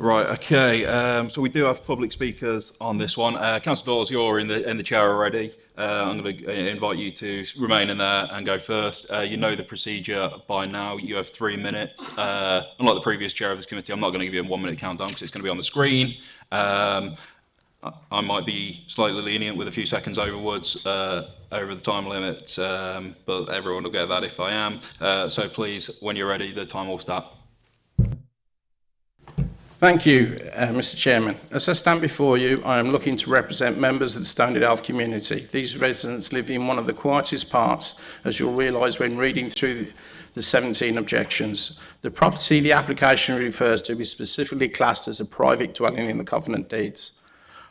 Right, okay. Um, so we do have public speakers on this one. Uh, Councillor Dawes, you're in the in the chair already. Uh, I'm going to uh, invite you to remain in there and go first. Uh, you know the procedure by now. You have three minutes. Uh, unlike the previous chair of this committee, I'm not going to give you a one-minute countdown because it's going to be on the screen. Um, I might be slightly lenient with a few seconds overwards uh, over the time limit, um, but everyone will get that if I am. Uh, so please, when you're ready, the time will start. Thank you, uh, Mr Chairman. As I stand before you, I am looking to represent members of the Standard Elf community. These residents live in one of the quietest parts, as you'll realise when reading through the 17 objections. The property the application refers to is specifically classed as a private dwelling in the Covenant Deeds.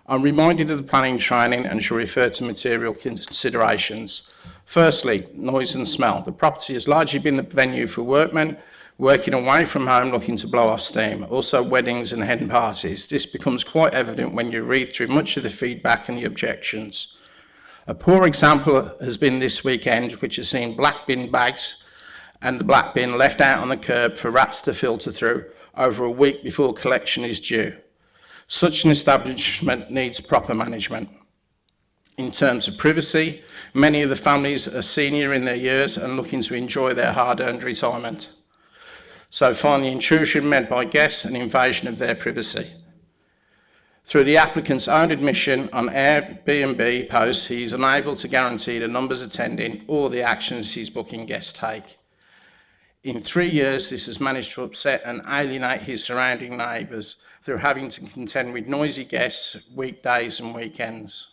I'm reminded of the planning training and shall refer to material considerations. Firstly, noise and smell. The property has largely been the venue for workmen working away from home looking to blow off steam, also weddings and hen parties. This becomes quite evident when you read through much of the feedback and the objections. A poor example has been this weekend, which has seen black bin bags and the black bin left out on the curb for rats to filter through over a week before collection is due. Such an establishment needs proper management. In terms of privacy, many of the families are senior in their years and looking to enjoy their hard-earned retirement. so finally intrusion meant by guests and invasion of their privacy. Through the applicant's own admission on Airbnb posts, he is unable to guarantee the numbers attending or the actions his booking guests take. In three years, this has managed to upset and alienate his surrounding neighbours through having to contend with noisy guests weekdays and weekends.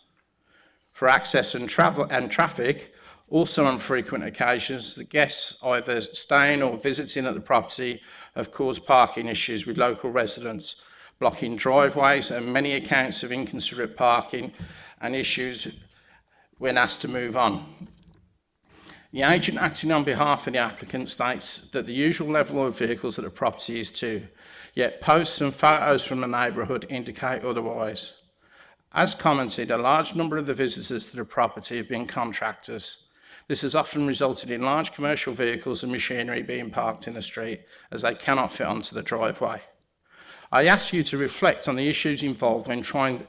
For access and, travel and traffic, also on frequent occasions, the guests either staying or visiting at the property have caused parking issues with local residents, blocking driveways and many accounts of inconsiderate parking and issues when asked to move on. The agent acting on behalf of the applicant states that the usual level of vehicles at the property is two, yet posts and photos from the neighbourhood indicate otherwise. As commented, a large number of the visitors to the property have been contractors. This has often resulted in large commercial vehicles and machinery being parked in the street as they cannot fit onto the driveway. I ask you to reflect on the issues involved when trying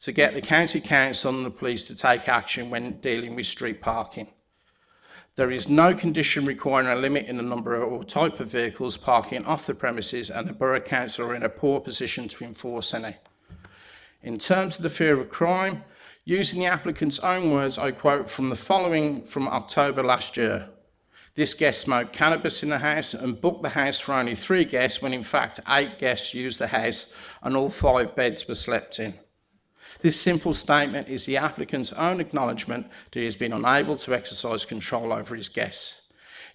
to get the County Council and the police to take action when dealing with street parking. There is no condition requiring a limit in the number or type of vehicles parking off the premises and the Borough Council are in a poor position to enforce any. In terms of the fear of crime, Using the applicant's own words, I quote from the following from October last year. This guest smoked cannabis in the house and booked the house for only three guests when in fact eight guests used the house and all five beds were slept in. This simple statement is the applicant's own acknowledgement that he has been unable to exercise control over his guests.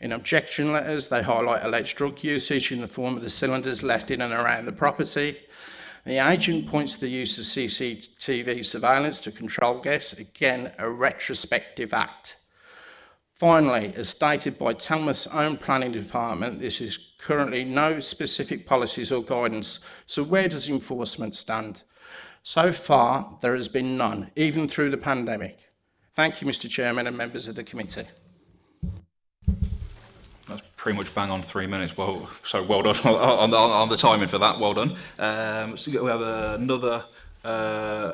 In objection letters, they highlight alleged drug usage in the form of the cylinders left in and around the property, the agent points to the use of CCTV surveillance to control guests, again, a retrospective act. Finally, as stated by Talmud's own planning department, this is currently no specific policies or guidance. So where does enforcement stand? So far, there has been none, even through the pandemic. Thank you, Mr Chairman and members of the committee pretty much bang on three minutes. Well, so well done on, on, on the timing for that. Well done. Um, so we have another. Uh,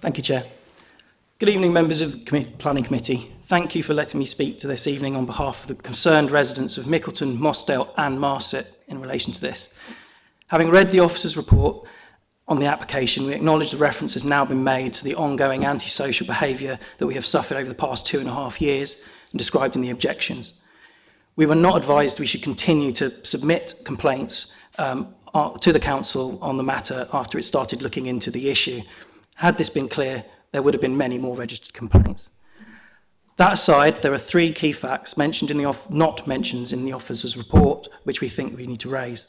Thank you, Chair. Good evening, members of the Planning Committee. Thank you for letting me speak to this evening on behalf of the concerned residents of Mickleton, Mossdale and Marset in relation to this. Having read the officer's report on the application, we acknowledge the reference has now been made to the ongoing antisocial behaviour that we have suffered over the past two and a half years and described in the objections. We were not advised we should continue to submit complaints um, uh, to the council on the matter after it started looking into the issue. Had this been clear, there would have been many more registered complaints. That aside, there are three key facts mentioned in the off not mentions in the officer's report, which we think we need to raise.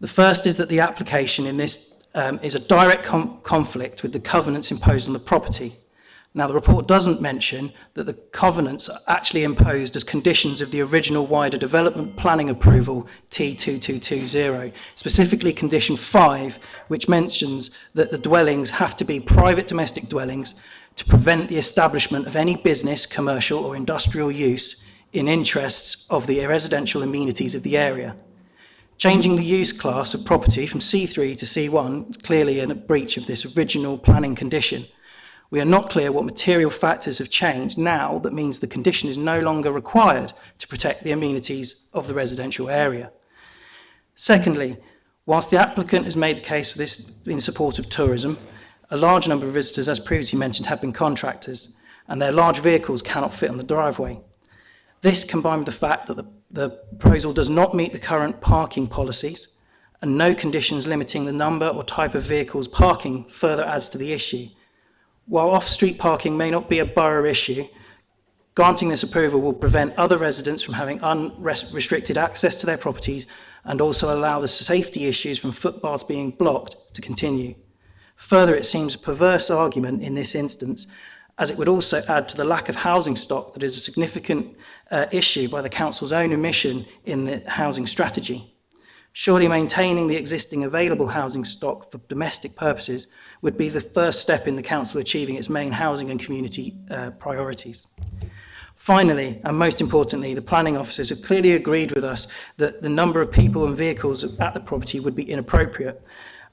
The first is that the application in this um, is a direct conflict with the covenants imposed on the property Now, the report doesn't mention that the covenants are actually imposed as conditions of the original wider development planning approval T2220, specifically condition 5, which mentions that the dwellings have to be private domestic dwellings to prevent the establishment of any business, commercial or industrial use in interests of the residential amenities of the area. Changing the use class of property from C3 to C1 is clearly in a breach of this original planning condition. We are not clear what material factors have changed now that means the condition is no longer required to protect the amenities of the residential area. Secondly, whilst the applicant has made the case for this in support of tourism, a large number of visitors, as previously mentioned, have been contractors, and their large vehicles cannot fit on the driveway. This, combined with the fact that the, the proposal does not meet the current parking policies, and no conditions limiting the number or type of vehicles parking further adds to the issue, While off-street parking may not be a borough issue, granting this approval will prevent other residents from having unrestricted access to their properties and also allow the safety issues from footpaths being blocked to continue. Further, it seems a perverse argument in this instance, as it would also add to the lack of housing stock that is a significant uh, issue by the Council's own omission in the housing strategy. Surely maintaining the existing available housing stock for domestic purposes would be the first step in the Council achieving its main housing and community uh, priorities. Finally, and most importantly, the planning officers have clearly agreed with us that the number of people and vehicles at the property would be inappropriate,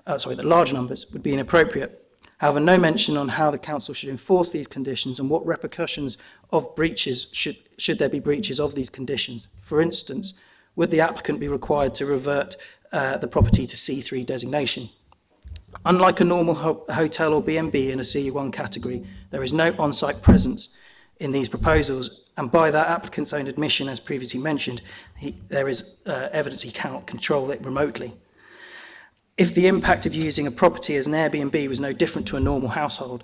uh, sorry, the large numbers would be inappropriate. However, no mention on how the council should enforce these conditions and what repercussions of breaches should, should there be breaches of these conditions. For instance, would the applicant be required to revert uh, the property to C3 designation? Unlike a normal ho hotel or B&B in a c 1 category, there is no on-site presence in these proposals, and by that applicant's own admission, as previously mentioned, he, there is uh, evidence he cannot control it remotely. If the impact of using a property as an Airbnb was no different to a normal household,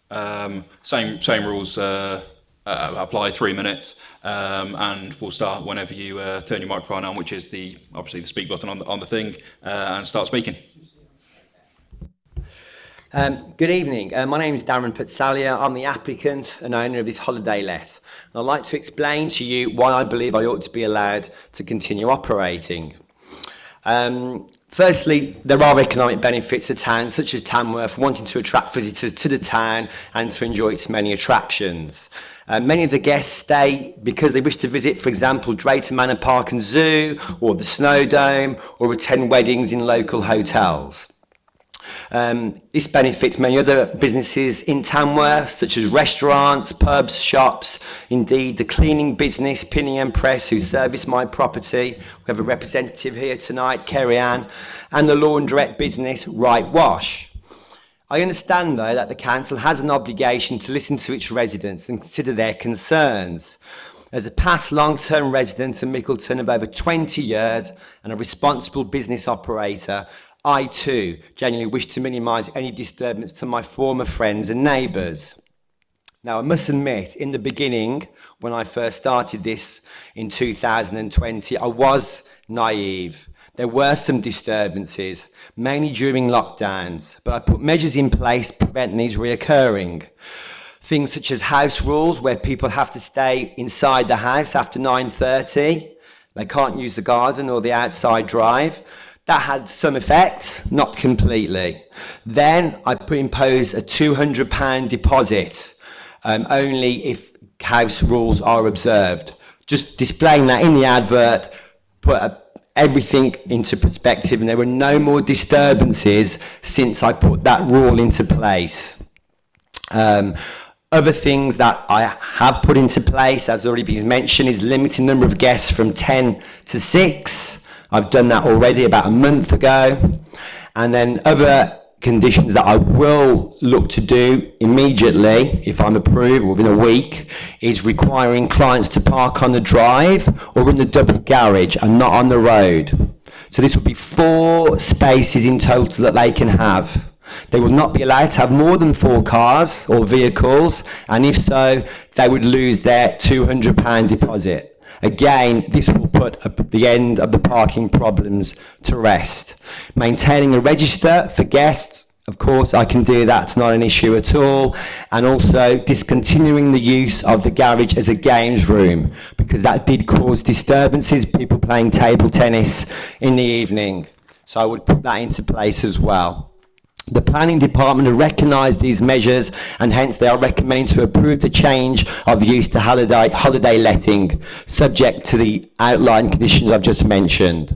Um, same, same rules uh, uh, apply three minutes, um, and we'll start whenever you uh, turn your microphone on, which is the obviously the speak button on the, on the thing, uh, and start speaking. Um, good evening. Uh, my name is Darren Pizzalia. I'm the applicant and owner of this holiday let. And I'd like to explain to you why I believe I ought to be allowed to continue operating. Um, Firstly, there are economic benefits to towns such as Tamworth wanting to attract visitors to the town and to enjoy its many attractions. Uh, many of the guests stay because they wish to visit, for example, Drayton Manor Park and Zoo, or the Snow Dome, or attend weddings in local hotels. Um, this benefits many other businesses in Tamworth, such as restaurants, pubs, shops, indeed the cleaning business, and Press, who service my property. We have a representative here tonight, Kerry Ann, and the laundrette business, Right Wash. I understand, though, that the council has an obligation to listen to its residents and consider their concerns. As a past long-term resident of Mickleton of over 20 years and a responsible business operator, I too genuinely wish to minimise any disturbance to my former friends and neighbours. Now, I must admit, in the beginning, when I first started this in 2020, I was naive there were some disturbances, mainly during lockdowns, but I put measures in place preventing these reoccurring. Things such as house rules, where people have to stay inside the house after 9.30. They can't use the garden or the outside drive. That had some effect, not completely. Then I imposed a £200 deposit, um, only if house rules are observed. Just displaying that in the advert, put a everything into perspective and there were no more disturbances since I put that rule into place. Um, other things that I have put into place, as already been mentioned, is limiting number of guests from 10 to 6. I've done that already about a month ago. And then other conditions that I will look to do immediately, if I'm approved within a week, is requiring clients to park on the drive or in the double garage and not on the road. So this would be four spaces in total that they can have. They will not be allowed to have more than four cars or vehicles, and if so, they would lose their £200 deposit. Again, this will put a, the end of the parking problems to rest. Maintaining a register for guests, of course, I can do that, it's not an issue at all. And also discontinuing the use of the garage as a games room, because that did cause disturbances, people playing table tennis in the evening. So I would put that into place as well. The planning department recognised these measures and hence they are recommending to approve the change of use to holiday, holiday letting subject to the outlined conditions I've just mentioned.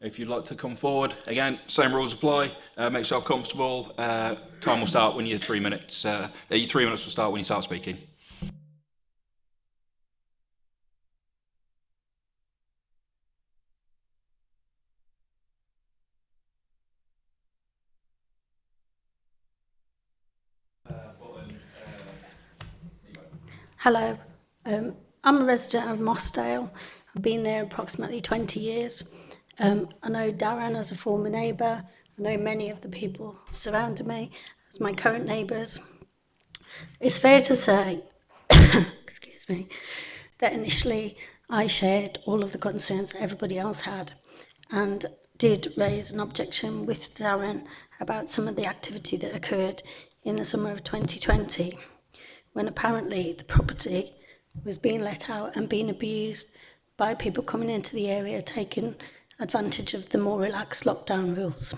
If you'd like to come forward, again, same rules apply. Uh, make yourself comfortable. Uh, time will start when you're three minutes. Uh, your three minutes will start when you start speaking. Hello, um, I'm a resident of Mossdale. I've been there approximately 20 years. Um, I know Darren as a former neighbour. I know many of the people surrounding me as my current neighbours. It's fair to say, excuse me, that initially I shared all of the concerns everybody else had and did raise an objection with Darren about some of the activity that occurred in the summer of 2020 when apparently the property was being let out and being abused by people coming into the area taking advantage of the more relaxed lockdown rules.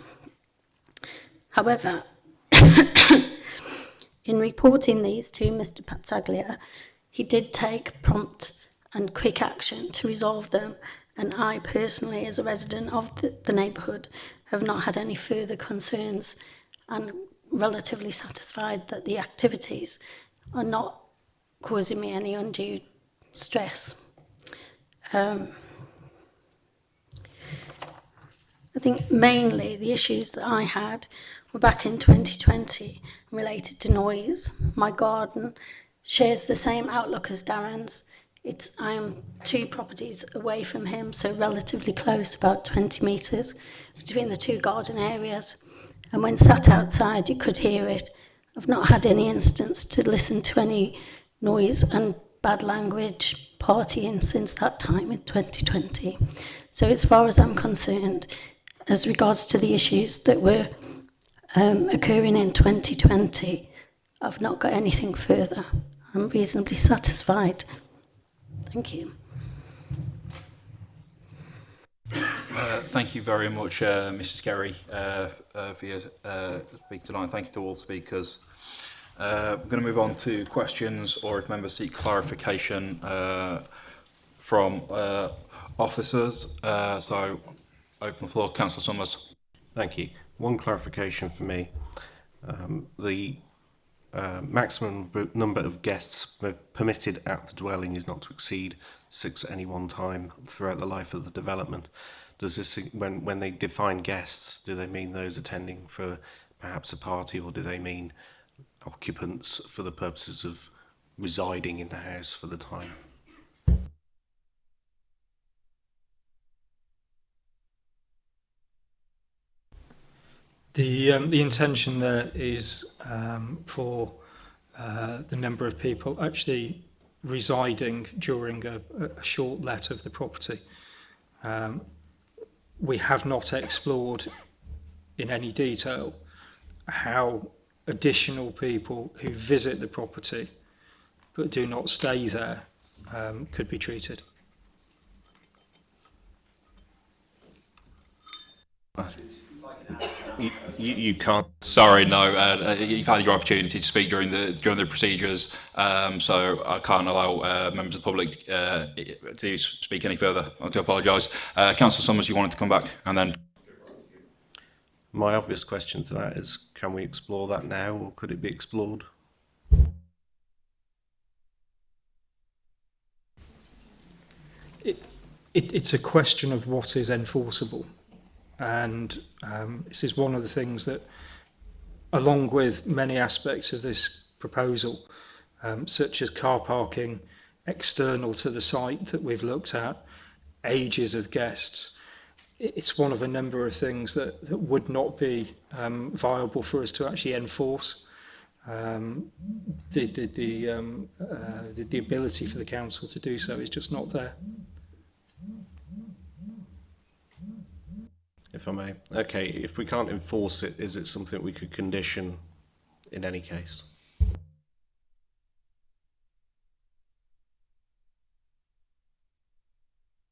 However, in reporting these to Mr Pazzaglia, he did take prompt and quick action to resolve them and I personally, as a resident of the, the neighbourhood, have not had any further concerns and relatively satisfied that the activities are not causing me any undue stress. Um, I think mainly the issues that I had were back in 2020 related to noise. My garden shares the same outlook as Darren's. It's, I am two properties away from him, so relatively close, about 20 metres between the two garden areas. And when sat outside, you could hear it. I've not had any instance to listen to any noise and bad language partying since that time in 2020. So as far as I'm concerned, as regards to the issues that were um, occurring in 2020, I've not got anything further. I'm reasonably satisfied. Thank you. Uh, thank you very much, uh, Mrs. Kerry, uh, uh, for your uh, speak tonight. Thank you to all speakers. Uh, we're going to move on to questions or if members seek clarification uh, from uh, officers. Uh, so, open floor, Councillor Summers. Thank you. One clarification for me. Um, the uh, maximum number of guests permitted at the dwelling is not to exceed six at any one time throughout the life of the development. Does this, when, when they define guests, do they mean those attending for perhaps a party or do they mean occupants for the purposes of residing in the house for the time? The, um, the intention there is um, for uh, the number of people actually residing during a, a short let of the property. Um, we have not explored in any detail how additional people who visit the property but do not stay there um, could be treated. Thank you you, you, can't. Sorry, no. Uh, uh, you've had your opportunity to speak during the during the procedures, um, so I can't allow uh, members of the public uh, to speak any further. I do apologise. Uh, Councillor Summers, you wanted to come back, and then. My obvious question to that is: Can we explore that now, or could it be explored? It, it, it's a question of what is enforceable. And um, this is one of the things that, along with many aspects of this proposal, um, such as car parking external to the site that we've looked at, ages of guests, it's one of a number of things that, that would not be um, viable for us to actually enforce. Um, the, the, the, um, uh, the, the ability for the council to do so is just not there. if I may. Okay, if we can't enforce it, is it something we could condition in any case?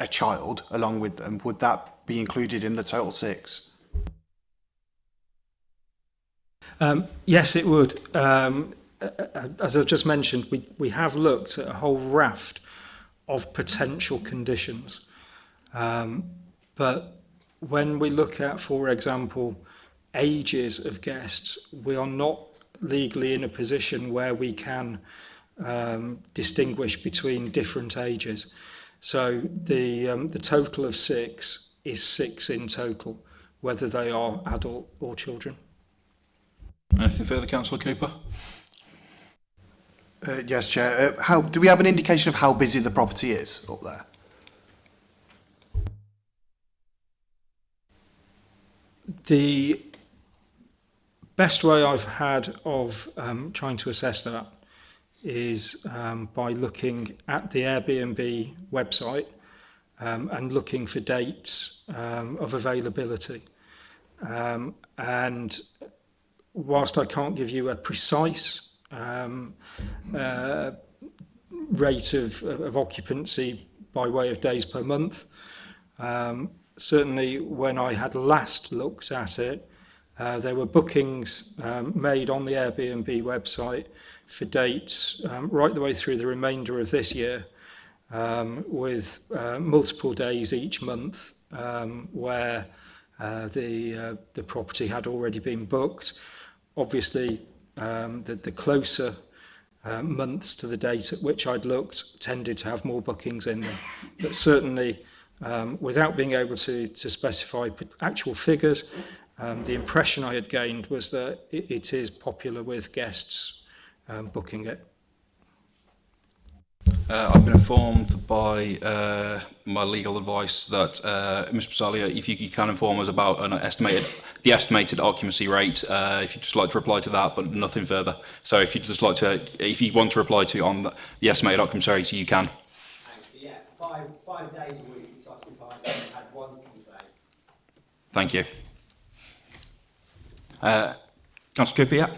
a child along with them, would that be included in the total six? Um, yes, it would. Um, as I've just mentioned, we, we have looked at a whole raft of potential conditions. Um, but when we look at, for example, ages of guests, we are not legally in a position where we can um, distinguish between different ages. So the, um, the total of six is six in total, whether they are adult or children. Anything further, Councillor Cooper? Uh, yes, Chair. Uh, how, do we have an indication of how busy the property is up there? The best way I've had of um, trying to assess that is um, by looking at the Airbnb website um, and looking for dates um, of availability. Um, and whilst I can't give you a precise um, uh, rate of, of, occupancy by way of days per month, certainly when I had last looked at it, Uh, there were bookings um, made on the Airbnb website for dates um, right the way through the remainder of this year um, with uh, multiple days each month um, where uh, the, uh, the property had already been booked. Obviously, um, the, the closer uh, months to the date at which I'd looked tended to have more bookings in them. But certainly, um, without being able to, to specify actual figures, Um, the impression I had gained was that it, it is popular with guests um, booking it. Uh, I've been informed by uh, my legal advice that uh, Mr. Pasalia, if you, you, can inform us about an estimated, the estimated occupancy rate, uh, if you'd just like to reply to that, but nothing further. So if you'd just like to, if you want to reply to on the, the estimated occupancy rate, you can. Yeah, five, five days a week it's occupied and had one Thank you. Uh, Councillor Cooper, yeah.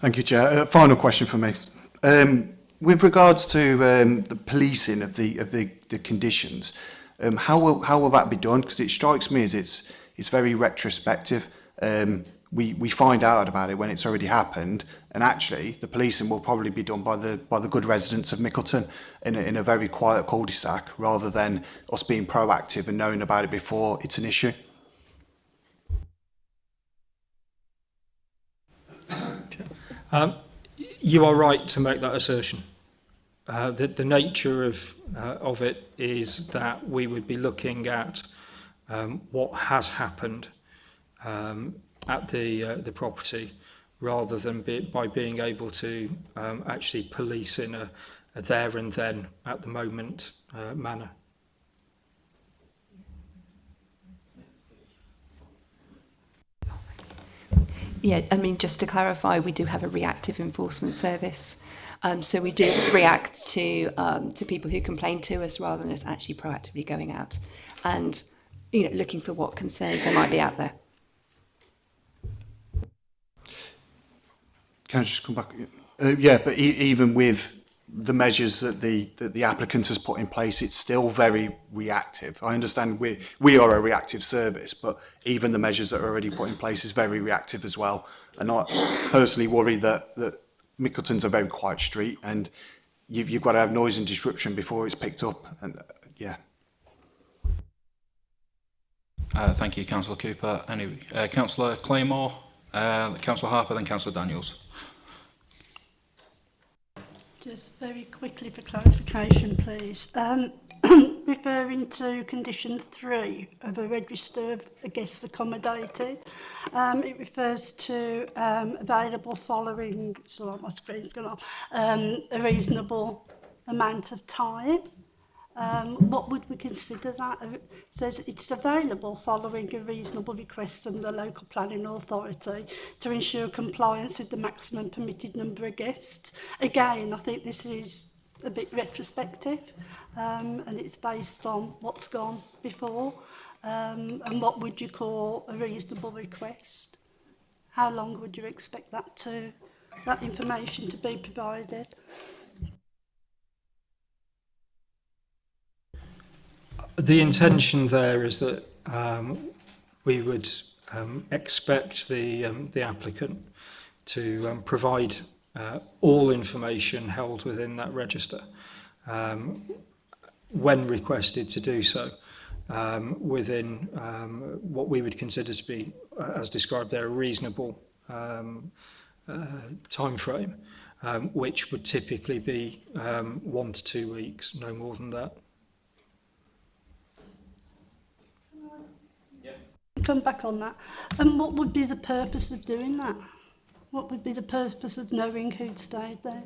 Thank you, Chair. Uh, final question for me. Um, with regards to um, the policing of the of the, the conditions, um, how will how will that be done? Because it strikes me as it's it's very retrospective. Um, we we find out about it when it's already happened, and actually the policing will probably be done by the by the good residents of Mickleton in a, in a very quiet cul-de-sac, rather than us being proactive and knowing about it before it's an issue. Um, you are right to make that assertion. Uh, the, the nature of, uh, of it is that we would be looking at um, what has happened um, at the, uh, the property rather than be, by being able to um, actually police in a, a there and then at the moment uh, manner. Yeah, I mean, just to clarify, we do have a reactive enforcement service. Um, so we do react to um, to people who complain to us rather than us actually proactively going out and you know looking for what concerns there might be out there. Can I just come back? Uh, yeah, but e even with the measures that the that the applicant has put in place, it's still very reactive. I understand we we are a reactive service, but even the measures that are already put in place is very reactive as well. And I personally worry that that Mickleton's a very quiet street, and you've you've got to have noise and disruption before it's picked up. And uh, yeah. Uh, thank you, Councillor Cooper. Anyway, uh, Councillor Claymore, uh, Councillor Harper, then Councillor Daniels. Just very quickly for clarification, please. Um, referring to condition three of a register of a guest accommodated, um, it refers to um, available following, so my screen's gone off, um, a reasonable amount of time um, what would we consider that? It says it's available following a reasonable request from the local planning authority to ensure compliance with the maximum permitted number of guests. Again, I think this is a bit retrospective um, and it's based on what's gone before um, and what would you call a reasonable request? How long would you expect that to that information to be provided? the intention there is that um, we would um, expect the, um, the applicant to um, provide uh, all information held within that register um, when requested to do so um, within um, what we would consider to be, uh, as described there, a reasonable um, uh, time frame, um, which would typically be um, one to two weeks, no more than that. come back on that. And what would be the purpose of doing that? What would be the purpose of knowing who'd stayed there?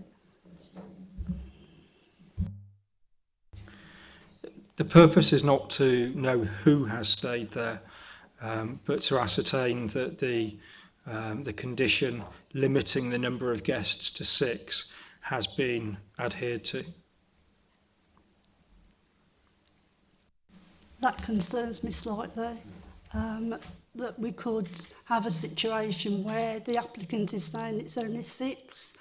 The purpose is not to know who has stayed there, um, but to ascertain that the, um, the condition limiting the number of guests to six has been adhered to. That concerns me slightly. um, that we could have a situation where the applicant is saying it's only six,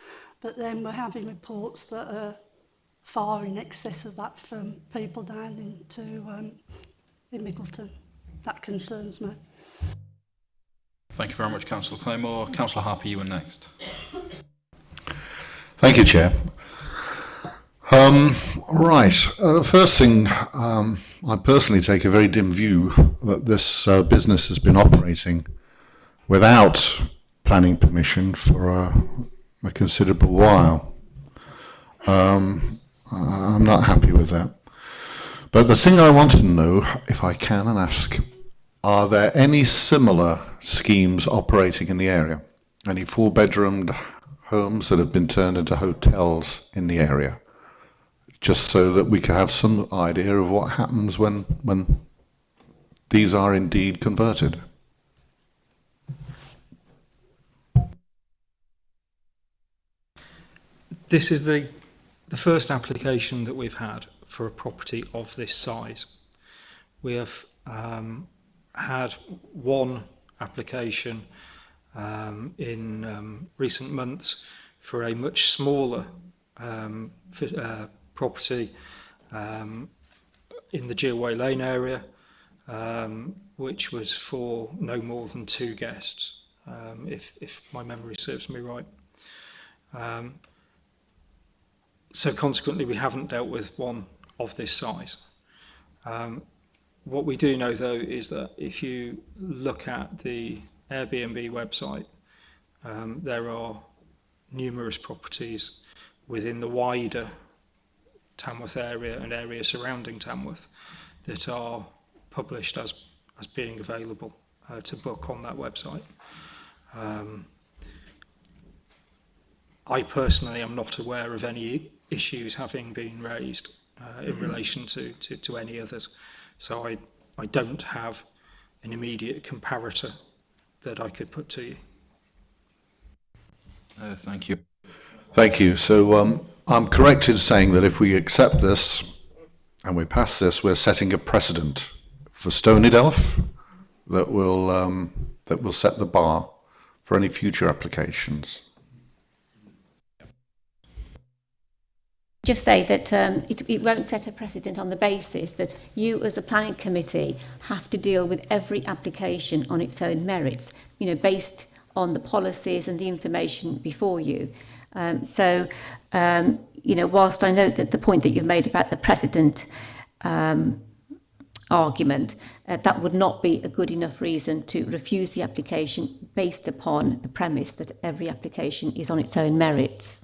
but then we're having reports that are far in excess of that from people down into um, in Middleton. That concerns me. Thank you very much, Councillor Claymore. Councillor Harper, you were next. Thank you, Chair. Um, right. Uh, first thing, um, I personally take a very dim view that this uh, business has been operating without planning permission for a, a considerable while. Um, I'm not happy with that. But the thing I want to know, if I can and ask, are there any similar schemes operating in the area? Any four-bedroomed homes that have been turned into hotels in the area? just so that we can have some idea of what happens when, when these are indeed converted. This is the, the first application that we've had for a property of this size. We have um, had one application um, in um, recent months for a much smaller um, for, uh, property um, in the Gilway Lane area, um, which was for no more than two guests, um, if, if my memory serves me right. Um, so consequently, we haven't dealt with one of this size. Um, what we do know, though, is that if you look at the Airbnb website, um, there are numerous properties within the wider Tamworth area and areas surrounding Tamworth that are published as, as being available uh, to book on that website. Um, I personally am not aware of any issues having been raised uh, in mm-hmm. relation to, to, to any others. So I, I don't have an immediate comparator that I could put to you. Uh, thank you. Thank you. So um, I'm correct in saying that if we accept this and we pass this, we're setting a precedent for Stonydelf that will um, that will set the bar for any future applications. Just say that um, it, it won't set a precedent on the basis that you as the planning committee have to deal with every application on its own merits, you know, based on the policies and the information before you. Um, so, um, you know, whilst I note that the point that you've made about the precedent um, argument, uh, that would not be a good enough reason to refuse the application based upon the premise that every application is on its own merits.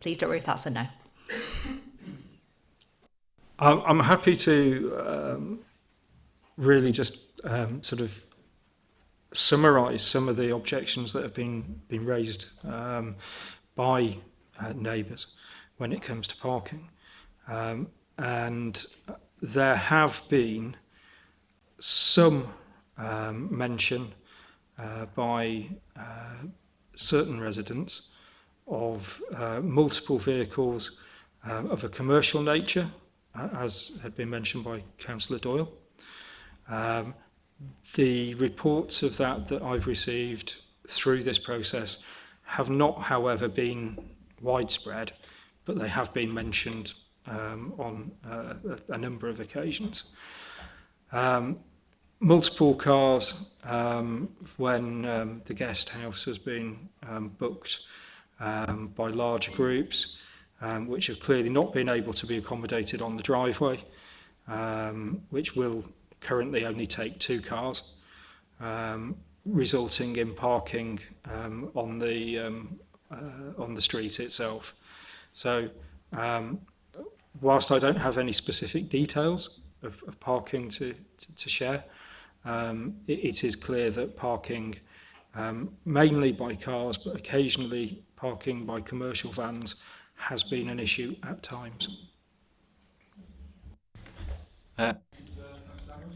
Please don't worry if that's a no. I'm happy to um, really just um, sort of summarise some of the objections that have been, been raised um, by uh, neighbours when it comes to parking. Um, and there have been some um, mention uh, by uh, certain residents of uh, multiple vehicles um, of a commercial nature, as had been mentioned by Councillor Doyle. Um, the reports of that that I've received through this process have not, however, been widespread, but they have been mentioned um, on uh, a, a number of occasions. Um, multiple cars um, when um, the guest house has been um, booked um, by large groups, um, which have clearly not been able to be accommodated on the driveway, um, which will currently only take two cars, um, resulting in parking um, on the um, uh, on the street itself. So um, whilst I don't have any specific details of, of parking to, to, to share, um, it, it is clear that parking, um, mainly by cars, but occasionally parking by commercial vans, has been an issue at times. Uh.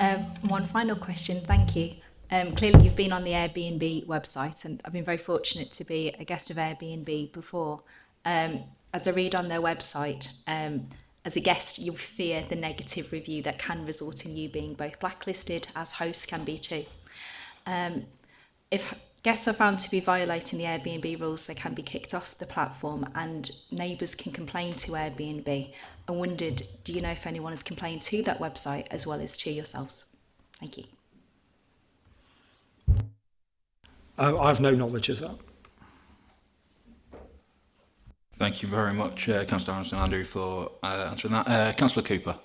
Um, one final question, thank you. Um, clearly, you've been on the Airbnb website, and I've been very fortunate to be a guest of Airbnb before. Um, as I read on their website, um, As a guest, you'll fear the negative review that can result in you being both blacklisted, as hosts can be too. Um, if guests are found to be violating the Airbnb rules, they can be kicked off the platform and neighbours can complain to Airbnb. I wondered, do you know if anyone has complained to that website as well as to yourselves? Thank you. I I've no knowledge of that. Thank you very much, uh, Councillor Aronson Andrew, for uh, answering that. Uh, Councillor Cooper.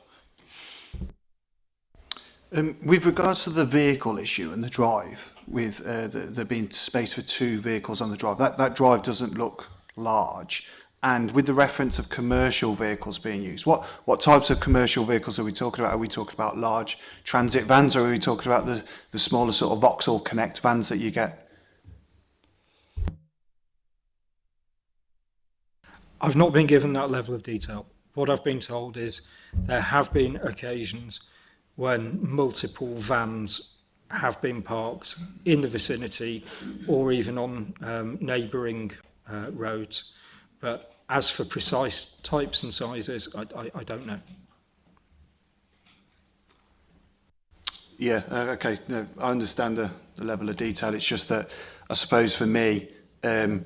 Um, with regards to the vehicle issue and the drive, with uh, the, there being space for two vehicles on the drive, that, that drive doesn't look large. And with the reference of commercial vehicles being used, what, what types of commercial vehicles are we talking about? Are we talking about large transit vans or are we talking about the, the smaller sort of Vauxhall Connect vans that you get I've not been given that level of detail. What I've been told is there have been occasions when multiple vans have been parked in the vicinity or even on um, neighbouring uh, roads. But as for precise types and sizes, I, I, I don't know. Yeah, uh, okay. No, I understand the, the level of detail. It's just that I suppose for me, um,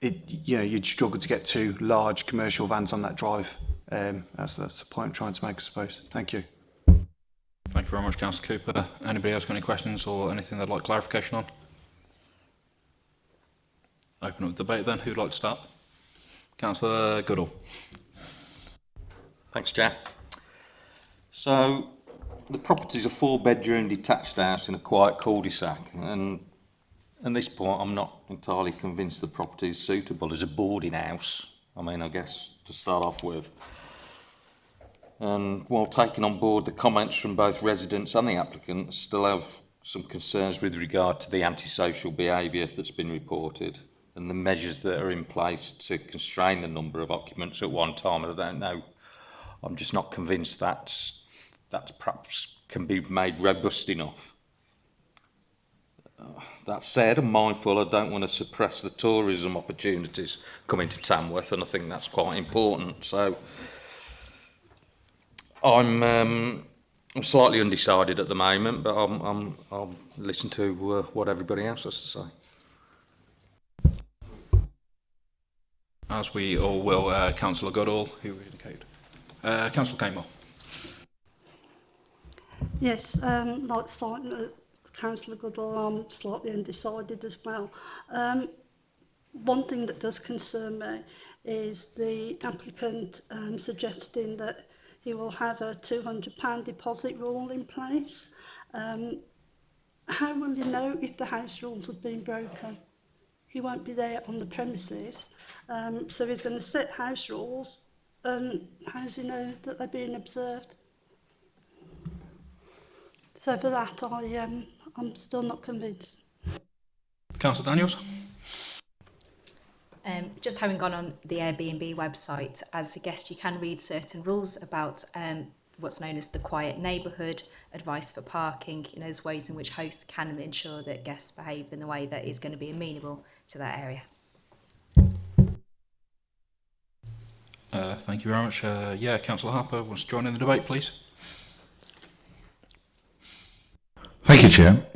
it, you know, you'd struggle to get two large commercial vans on that drive. Um, that's, that's the point I'm trying to make, I suppose. Thank you. Thank you very much, Councillor Cooper. Anybody else got any questions or anything they'd like clarification on? Open up the debate then. Who'd like to start? Councillor Goodall. Thanks, Jack. So, the property is a four-bedroom detached house in a quiet cul-de-sac, and at this point, I'm not entirely convinced the property is suitable as a boarding house. I mean, I guess to start off with. And while taking on board the comments from both residents and the applicants, still have some concerns with regard to the antisocial behaviour that's been reported and the measures that are in place to constrain the number of occupants at one time. I don't know. I'm just not convinced that's, that's perhaps can be made robust enough. that said, I'm mindful I don't want to suppress the tourism opportunities coming to Tamworth, and I think that's quite important. So I'm, um, I'm slightly undecided at the moment, but I'm, I'm, I'll listen to uh, what everybody else has to say. As we all will, uh, Councillor Goodall, who would indicate? Uh, Councillor Campbell. Yes, um, like Simon, Councillor Goodall I'm slightly undecided as well. Um, one thing that does concern me is the applicant um, suggesting that he will have a £200 deposit rule in place. Um, how will you know if the house rules have been broken? He won't be there on the premises, um, so he's going to set house rules. Um, how does he know that they're being observed? So for that, I um, I'm still not convinced. Councillor Daniels. Um, just having gone on the Airbnb website, as a guest you can read certain rules about um, what's known as the quiet neighbourhood, advice for parking, you know, there's ways in which hosts can ensure that guests behave in the way that is going to be amenable to that area. Uh, thank you very much. Uh, yeah, Councillor Harper wants to join in the debate, please. Thank you, Chair.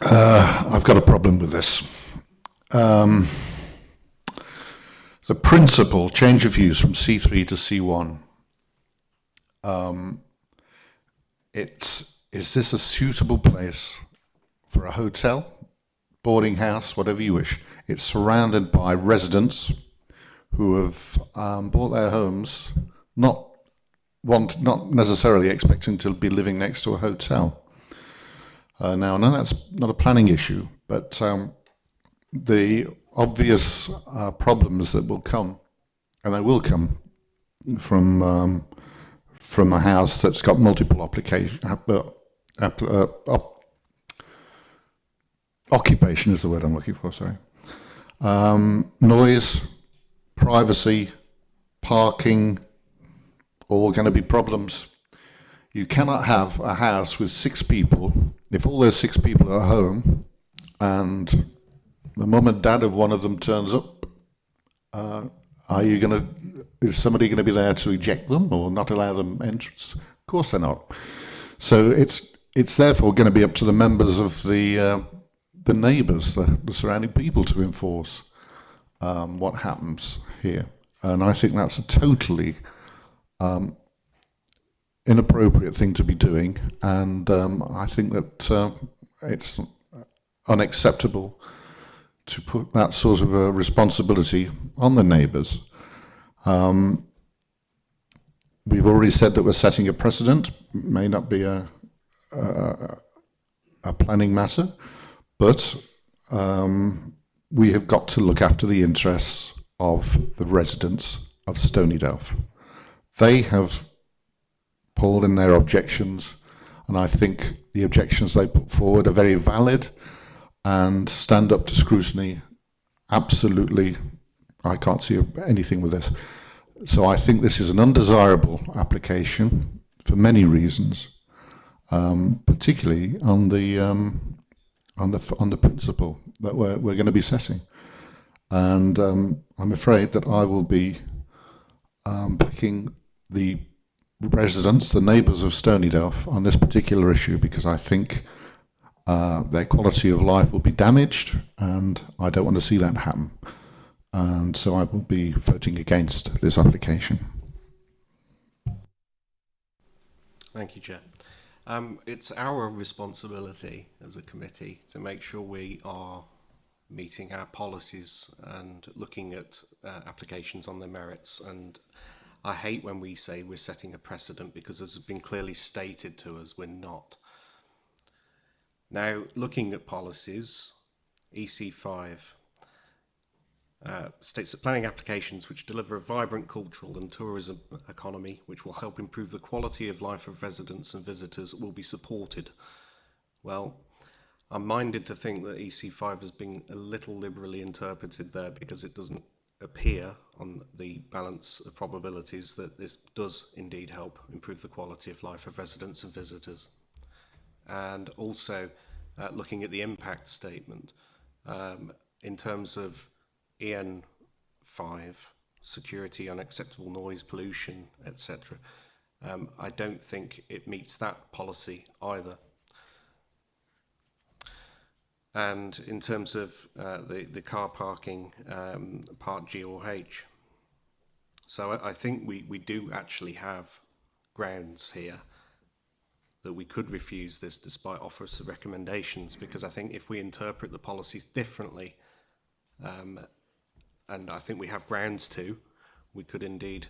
Uh, I've got a problem with this. Um, the principle change of use from C3 to C1. Um, it's, is this a suitable place for a hotel, boarding house, whatever you wish? It's surrounded by residents who have um, bought their homes, not want, not necessarily expecting to be living next to a hotel. Uh, now, no, that's not a planning issue, but um, the obvious uh, problems that will come, and they will come from um, from a house that's got multiple application uh, uh, uh op occupation is the word I'm looking for. Sorry, um, noise, privacy, parking all going to be problems. You cannot have a house with six people if all those six people are home and the mum and dad of one of them turns up. Uh, are you going to? Is somebody going to be there to eject them or not allow them entrance? Of course they're not. So it's it's therefore going to be up to the members of the uh, the neighbours, the, the, surrounding people, to enforce um, what happens here. And I think that's a totally um, inappropriate thing to be doing, and um, I think that uh, it's unacceptable to put that sort of a responsibility on the neighbours. Um, we've already said that we're setting a precedent, it may not be a, a, a planning matter, but um, we have got to look after the interests of the residents of Stony Delf. They have pulled in their objections, and I think the objections they put forward are very valid and stand up to scrutiny. Absolutely, I can't see anything with this. So I think this is an undesirable application for many reasons, um, particularly on the um, on the on the principle that we're we're going to be setting. And um, I'm afraid that I will be um, picking the residents, the neighbours of Stony Duff on this particular issue because I think uh, their quality of life will be damaged and I don't want to see that happen. And so I will be voting against this application. Thank you, Chair. Um, it's our responsibility as a committee to make sure we are meeting our policies and looking at uh, applications on their merits and I hate when we say we're setting a precedent because as has been clearly stated to us, we're not. Now, looking at policies, EC5 uh, states that planning applications which deliver a vibrant cultural and tourism economy, which will help improve the quality of life of residents and visitors, will be supported. Well, I'm minded to think that EC5 has been a little liberally interpreted there because it doesn't appear on the balance of probabilities that this does indeed help improve the quality of life of residents and visitors. And also uh, looking at the impact statement um, in terms of EN5, security, unacceptable noise, pollution, etc. Um, I don't think it meets that policy either and in terms of uh, the, the car parking, um, part G or H. So I, think we, we do actually have grounds here that we could refuse this despite offers of recommendations because I think if we interpret the policies differently, um, and I think we have grounds to, we could indeed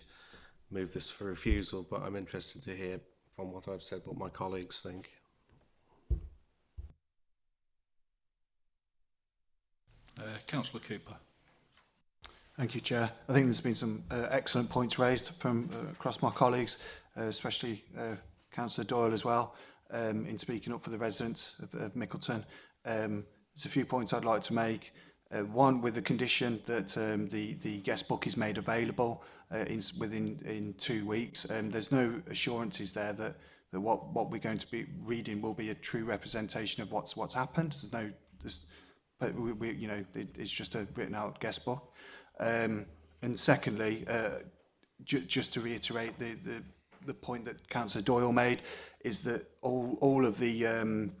move this for refusal, but I'm interested to hear from what I've said what my colleagues think. Uh, Councillor Cooper. Thank you, Chair. I think there's been some uh, excellent points raised from uh, across my colleagues, uh, especially uh, Councillor Doyle as well, um, in speaking up for the residents of, of Mickleton. Um, there's a few points I'd like to make. Uh, one, with the condition that um, the, the guest book is made available uh, in, within in two weeks. Um, there's no assurances there that, that what, what we're going to be reading will be a true representation of what's, what's happened. There's no, there's, but we, we you know, it, it's just a written out guest book. Um, and secondly, uh, ju just to reiterate the, the, the point that Councillor Doyle made, is that all, all of the, um,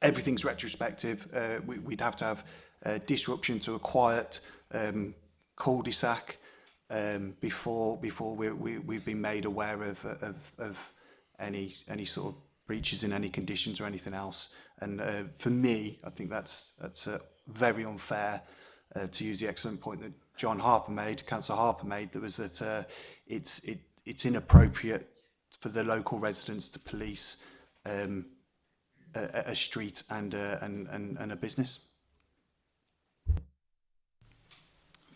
everything's retrospective. Uh, we, we'd have to have uh, disruption to a quiet um, cul-de-sac um, before before we, we, we've been made aware of, of, of any any sort of breaches in any conditions or anything else. And uh, for me, I think that's, that's uh, very unfair uh, to use the excellent point that John Harper made, Councillor Harper made, that was that uh, it's, it, it's inappropriate for the local residents to police um, a, a street and a, uh, and, and, and a business.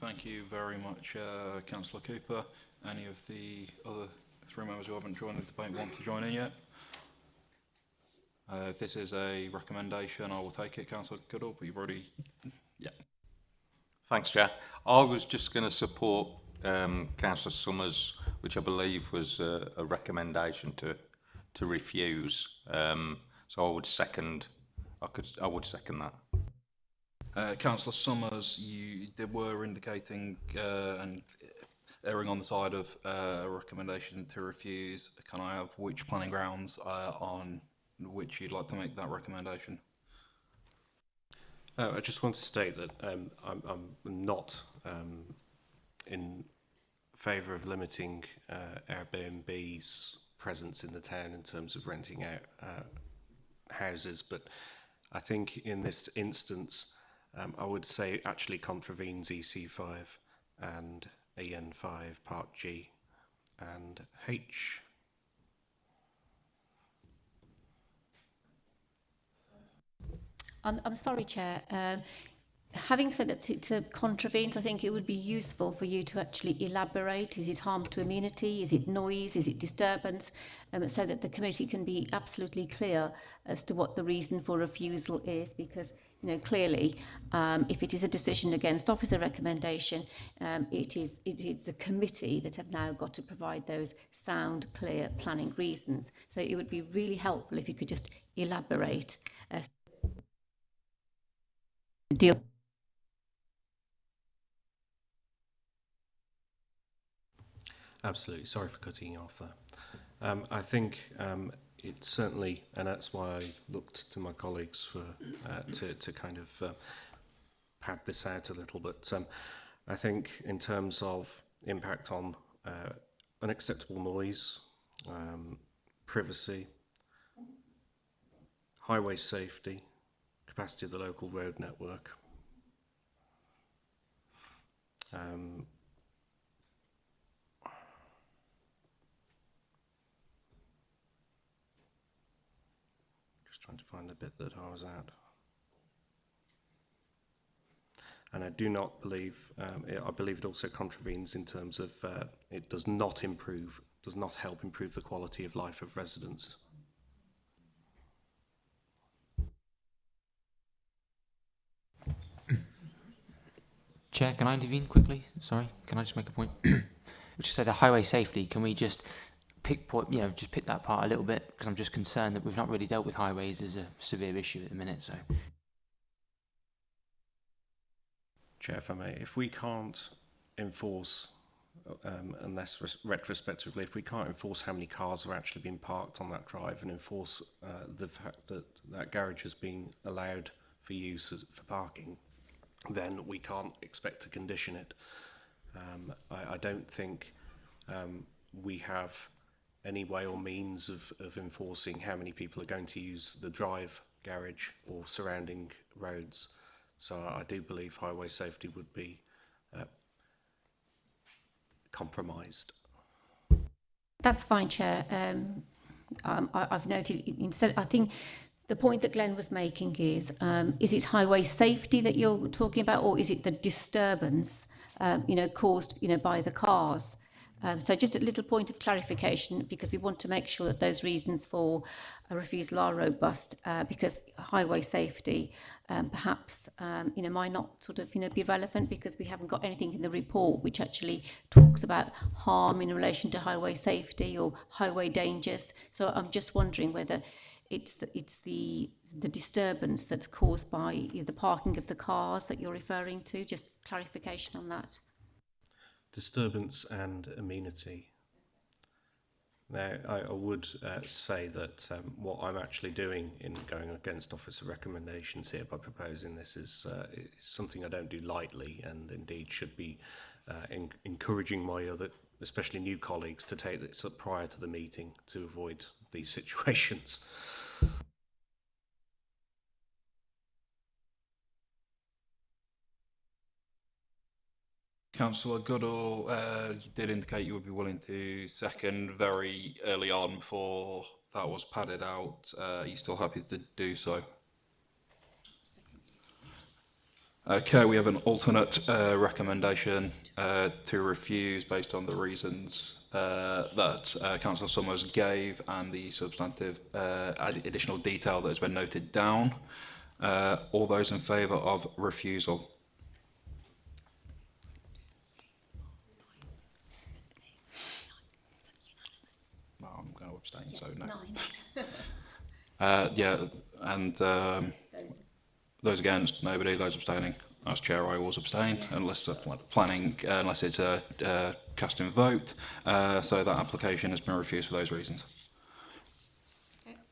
Thank you very much, uh, Councillor Cooper. Any of the other three members who haven't joined the debate want to join in yet? Uh, if this is a recommendation, I will take it, councillor Goodall, but you've already, yeah. Thanks, Chair. I was just going to support um, councillor Summers, which I believe was a, a recommendation to to refuse. Um, so I would second, I could, I would second that. Uh, Councillor Summers, you were indicating uh, and erring on the side of uh, a recommendation to refuse. Can I have which planning grounds uh, on which you'd like to make that recommendation. Uh, I just want to state that um, I'm, I'm, not um, in favour of limiting uh, Airbnb's presence in the town in terms of renting out uh, houses, but I think in this instance, um, I would say actually contravenes EC5 and EN5 Part G and H I'm, I'm sorry, Chair. Uh, having said that, to, to contravenes, I think it would be useful for you to actually elaborate. Is it harm to immunity? Is it noise? Is it disturbance? Um, so that the committee can be absolutely clear as to what the reason for refusal is, because you know clearly, um, if it is a decision against officer recommendation, um, it is it is the committee that have now got to provide those sound, clear planning reasons. So it would be really helpful if you could just elaborate deal Absolutely. Sorry for cutting you off there. Um, I think um, it's certainly, and that's why I looked to my colleagues for uh, to, to kind of uh, pad this out a little. But um, I think in terms of impact on uh, unacceptable noise, um, privacy, highway safety, capacity of the local road network. Um, just trying to find the bit that I was at. And I do not believe, um, it, I believe it also contravenes in terms of uh, it does not improve, does not help improve the quality of life of residents. Chair, can I intervene quickly? Sorry, can I just make a point? Which is say the highway safety, can we just pick point, you know, just pick that part a little bit because I'm just concerned that we've not really dealt with highways as a severe issue at the minute. So, Chair, if I may, if we can't enforce, um, unless retrospectively, if we can't enforce how many cars have actually been parked on that drive and enforce uh, the fact that that garage has been allowed for use as, for parking, then we can't expect to condition it. Um, I, I don't think um, we have any way or means of, of enforcing how many people are going to use the drive garage or surrounding roads. So I do believe highway safety would be uh, compromised. That's fine, Chair. Um, um, I, I've noted, instead, I think the point that Glenn was making is, um, is it highway safety that you're talking about, or is it the disturbance, um, you know, caused, you know, by the cars? Um, so just a little point of clarification, because we want to make sure that those reasons for a refusal are robust, uh, because highway safety um, perhaps um, you know might not sort of you know be relevant because we haven't got anything in the report which actually talks about harm in relation to highway safety or highway dangers. So I'm just wondering whether It's the, it's the, the disturbance that's caused by the parking of the cars that you're referring to. Just clarification on that. Disturbance and amenity. Now, I, I would uh, say that um, what I'm actually doing in going against officer recommendations here by proposing this is, uh, is something I don't do lightly and indeed should be uh, in, encouraging my other, especially new colleagues, to take this up prior to the meeting to avoid these situations. Councillor Goodall, uh, you did indicate you would be willing to second very early on before that was padded out. Uh, are you still happy to do so? Okay, we have an alternate uh, recommendation uh, to refuse based on the reasons uh, that uh, Councillor Summers gave and the substantive uh, additional detail that has been noted down. Uh, all those in favour of refusal? Uh, yeah, and um, those. those against, nobody. Those abstaining, as chair, I always abstain yes. unless uh, planning, uh, unless it's a uh, casting vote. Uh, so that application has been refused for those reasons. Okay.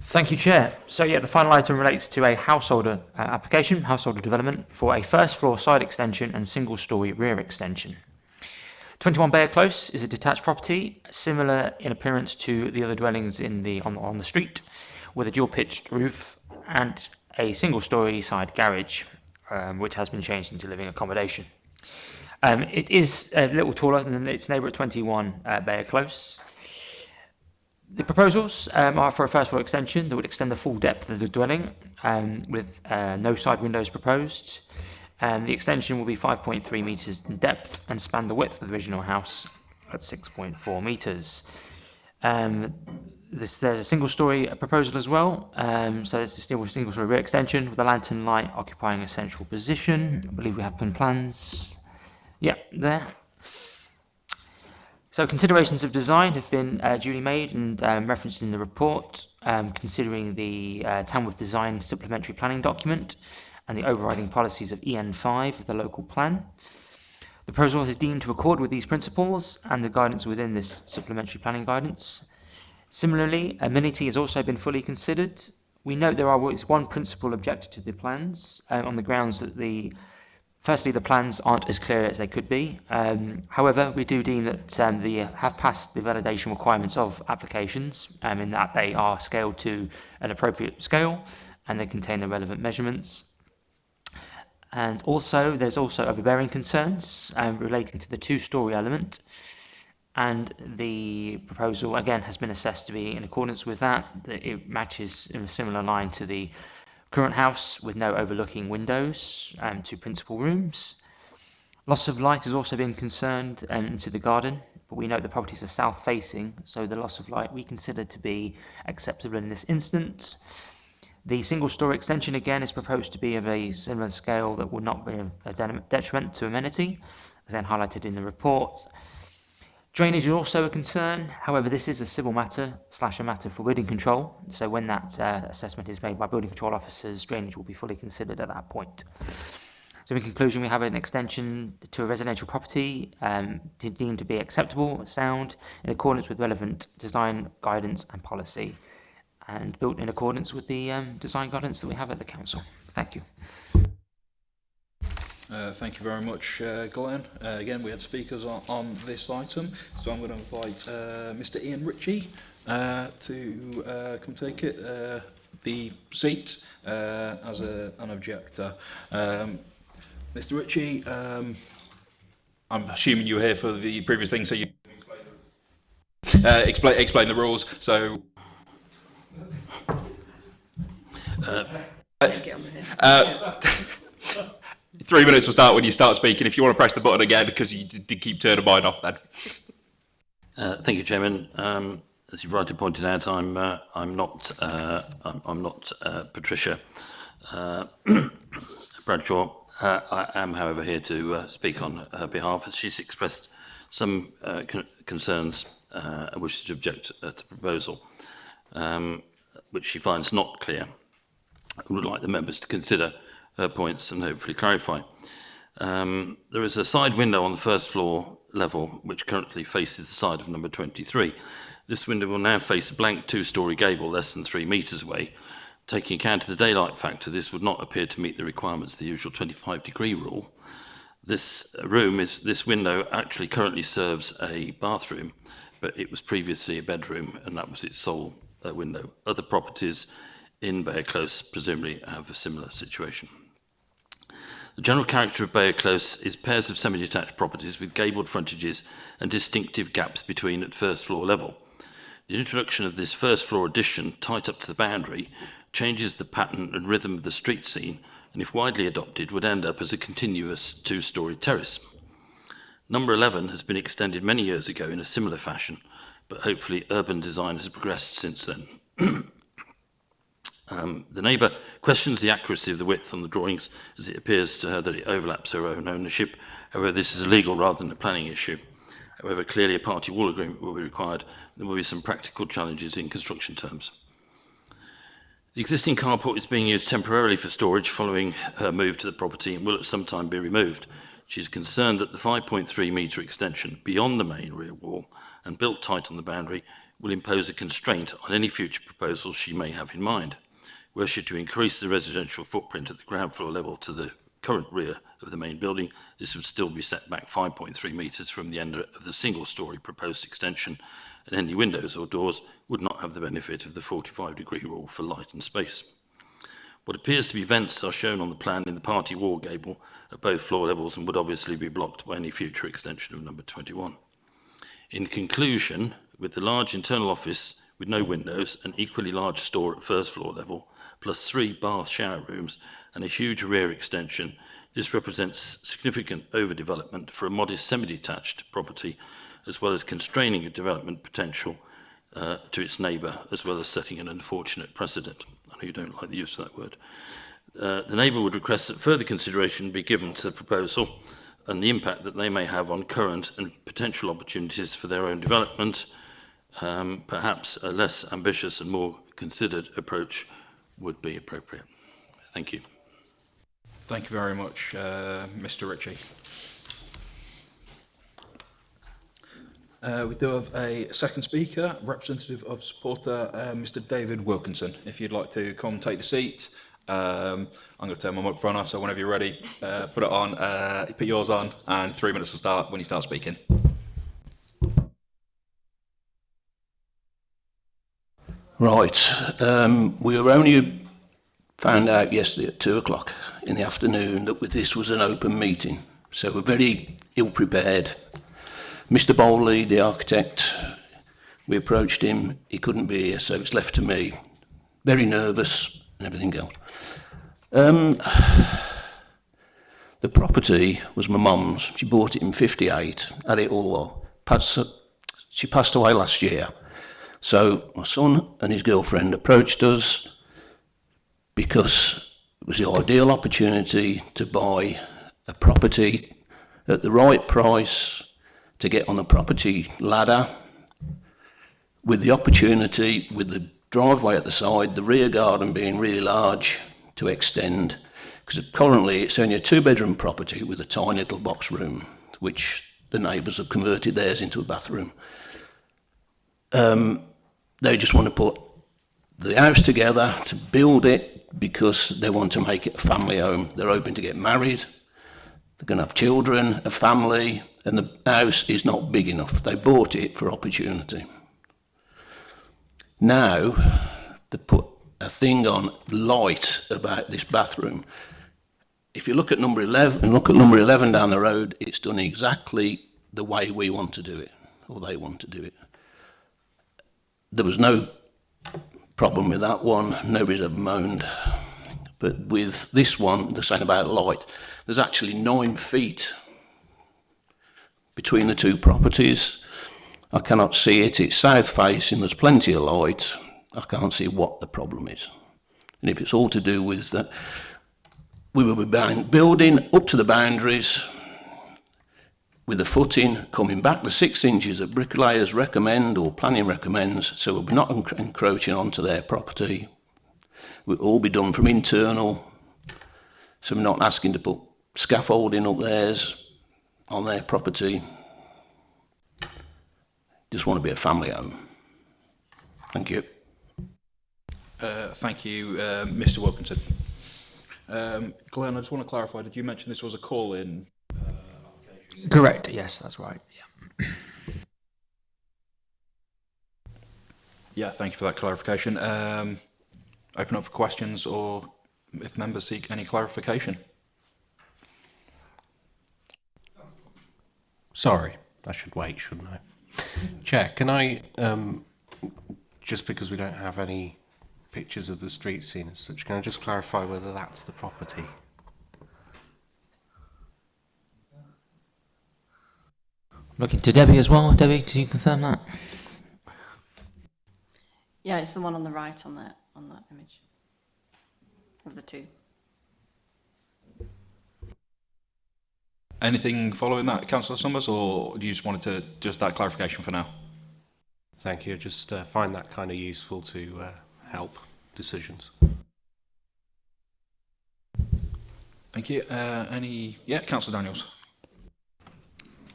Thank you, Chair. So yeah, the final item relates to a householder application, householder development, for a first floor side extension and single storey rear extension. 21 Bear Close is a detached property, similar in appearance to the other dwellings in the on, on the street, with a dual-pitched roof and a single-storey side garage, um, which has been changed into living accommodation. Um, it is a little taller than its neighbour at 21 uh, Bear Close. The proposals um, are for a first floor extension that would extend the full depth of the dwelling um, with uh, no side windows proposed. And the extension will be 5.3 meters in depth and span the width of the original house at 6.4 meters. Um, this, there's a single story proposal as well. Um, so it's a single, story rear extension with a lantern light occupying a central position. I believe we have plans. Yeah, there. So considerations of design have been uh, duly made and um, referenced in the report, um, considering the uh, Tamworth Design Supplementary Planning Document, and the overriding policies of EN5 of the local plan. The proposal is deemed to accord with these principles and the guidance within this supplementary planning guidance. Similarly, amenity has also been fully considered. We note there there is one principle objected to the plans um, on the grounds that the Firstly, the plans aren't as clear as they could be. Um, however, we do deem that um, they uh, have passed the validation requirements of applications um, in that they are scaled to an appropriate scale and they contain the relevant measurements. And also, there's also overbearing concerns um, relating to the two-storey element. And the proposal, again, has been assessed to be in accordance with that. It matches in a similar line to the current house with no overlooking windows um, two principal rooms. Loss of light has also been concerned um, into the garden, but we note the properties are south facing, so the loss of light we consider to be acceptable in this instance. The single store extension again is proposed to be of a similar scale that will not be a detriment to amenity, as then highlighted in the report. Drainage is also a concern, however this is a civil matter slash a matter for building control, so when that uh, assessment is made by building control officers, drainage will be fully considered at that point. So in conclusion, we have an extension to a residential property um, deemed to be acceptable, sound, in accordance with relevant design guidance and policy. and built in accordance with the um, design guidance that we have at the Council. Thank you. Uh, thank you very much, uh, Glenn. Uh, again, we have speakers on, on this item, so I'm going to invite uh, Mr Ian Ritchie uh, to uh, come take it, uh, the seat uh, as a, an objector. Um, Mr Ritchie, um, I'm assuming you were here for the previous thing, so you uh, explain, explain the rules. So Uh, uh, three minutes will start when you start speaking. If you want to press the button again, because you did keep turning mine off then. Uh, thank you, Chairman. Um, as you've rightly pointed out, I'm uh, I'm not uh, I'm, I'm not uh, Patricia uh, Bradshaw. Uh, I am, however, here to uh, speak on her behalf, as she's expressed some uh, con concerns uh, and wishes to object uh, to the proposal, um, which she finds not clear would like the members to consider her uh, points and hopefully clarify. Um, there is a side window on the first floor level, which currently faces the side of number 23. This window will now face a blank two-storey gable less than three metres away. Taking account of the daylight factor, this would not appear to meet the requirements of the usual 25 degree rule. This uh, room is this window actually currently serves a bathroom, but it was previously a bedroom and that was its sole uh, window. Other properties in Bayer Close presumably uh, have a similar situation. The general character of Bayer Close is pairs of semi-detached properties with gabled frontages and distinctive gaps between at first floor level. The introduction of this first floor addition, tight up to the boundary, changes the pattern and rhythm of the street scene and if widely adopted would end up as a continuous two-storey terrace. Number 11 has been extended many years ago in a similar fashion, but hopefully urban design has progressed since then. Um, the neighbour questions the accuracy of the width on the drawings as it appears to her that it overlaps her own ownership. However, this is a legal rather than a planning issue. However, clearly a party wall agreement will be required. There will be some practical challenges in construction terms. The existing carport is being used temporarily for storage following her move to the property and will at some time be removed. She is concerned that the 5.3 metre extension beyond the main rear wall and built tight on the boundary will impose a constraint on any future proposals she may have in mind she to increase the residential footprint at the ground floor level to the current rear of the main building, this would still be set back 5.3 metres from the end of the single-storey proposed extension, and any windows or doors would not have the benefit of the 45-degree rule for light and space. What appears to be vents are shown on the plan in the party wall gable at both floor levels and would obviously be blocked by any future extension of number 21. In conclusion, with the large internal office with no windows and equally large store at first floor level, plus three bath shower rooms and a huge rear extension, this represents significant overdevelopment for a modest semi-detached property, as well as constraining development potential uh, to its neighbour, as well as setting an unfortunate precedent. I know you don't like the use of that word. Uh, the neighbour would request that further consideration be given to the proposal and the impact that they may have on current and potential opportunities for their own development, um, perhaps a less ambitious and more considered approach would be appropriate. Thank you. Thank you very much, uh, Mr Ritchie. Uh, we do have a second speaker, representative of supporter, uh, Mr David Wilkinson. If you'd like to come take the seat, um, I'm going to turn my microphone off, so whenever you're ready, uh, put it on, uh, put yours on, and three minutes will start when you start speaking. Right. Um, we were only found out yesterday at two o'clock in the afternoon that this was an open meeting. So we're very ill prepared. Mr. Bowley, the architect, we approached him. He couldn't be here, so it's left to me. Very nervous and everything else. Um, the property was my mum's. She bought it in 58, had it all. Passed, she passed away last year. So my son and his girlfriend approached us because it was the ideal opportunity to buy a property at the right price, to get on the property ladder with the opportunity, with the driveway at the side, the rear garden being really large to extend. Because currently it's only a two bedroom property with a tiny little box room, which the neighbours have converted theirs into a bathroom. Um, They just want to put the house together to build it because they want to make it a family home. They're hoping to get married. They're going to have children, a family, and the house is not big enough. They bought it for opportunity. Now, they put a thing on light about this bathroom. If you look at number 11 and look at number 11 down the road, it's done exactly the way we want to do it, or they want to do it. there was no problem with that one. Nobody's ever moaned. But with this one, the same about light, there's actually nine feet between the two properties. I cannot see it. It's south facing. There's plenty of light. I can't see what the problem is. And if it's all to do with that, we will be building up to the boundaries with a foot in, coming back the six inches that bricklayers recommend or planning recommends, so we're not encroaching onto their property. We'll all be done from internal, so we're not asking to put scaffolding up theirs on their property. Just want to be a family home. Thank you. Uh, thank you, uh, Mr. Wilkinson. Um, Glenn, I just want to clarify, did you mention this was a call-in Correct. Yes, that's right. Yeah. yeah. Thank you for that clarification. Um, open up for questions, or if members seek any clarification. Sorry, I should wait, shouldn't I? Chair, can I um, just because we don't have any pictures of the street scene as such, can I just clarify whether that's the property? Looking to Debbie as well. Debbie, can you confirm that? Yeah, it's the one on the right on that on that image of the two. Anything following that, Councillor Summers, or do you just wanted to just that clarification for now? Thank you. Just uh, find that kind of useful to uh, help decisions. Thank you. Uh, any? Yeah, Councillor Daniels.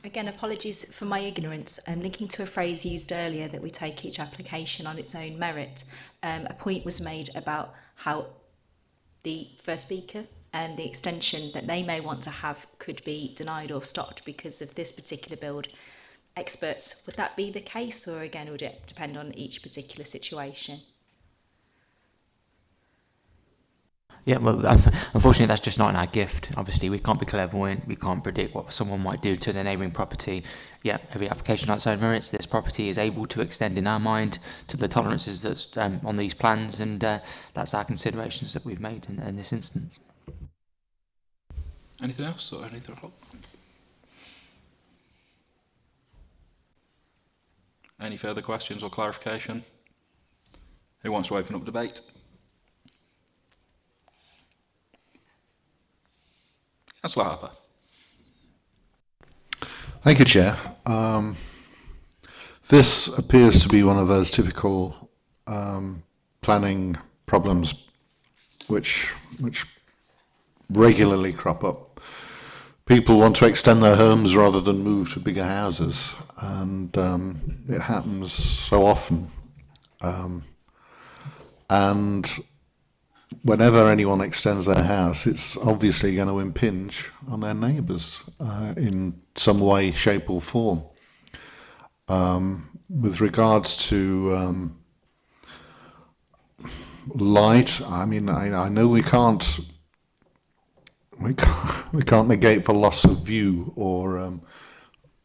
Again, apologies for my ignorance. I'm um, linking to a phrase used earlier that we take each application on its own merit. Um, a point was made about how the first speaker and the extension that they may want to have could be denied or stopped because of this particular build experts. Would that be the case or again would it depend on each particular situation? Yeah, well, unfortunately, that's just not in our gift. Obviously, we can't be clairvoyant. We can't predict what someone might do to their neighbouring property. Yeah, every application its own merits this property is able to extend in our mind to the tolerances that's um, on these plans, and uh, that's our considerations that we've made in, in this instance. Anything else or anything else? Any further questions or clarification? Who wants to open up debate? Councillor Harper. Thank you, Chair. Um, this appears to be one of those typical um, planning problems which which regularly crop up. People want to extend their homes rather than move to bigger houses, and um, it happens so often. Um, and whenever anyone extends their house, it's obviously going to impinge on their neighbours uh, in some way, shape, or form. Um, with regards to um, light, I mean, I, I know we can't we can't we can't negate for loss of view or um,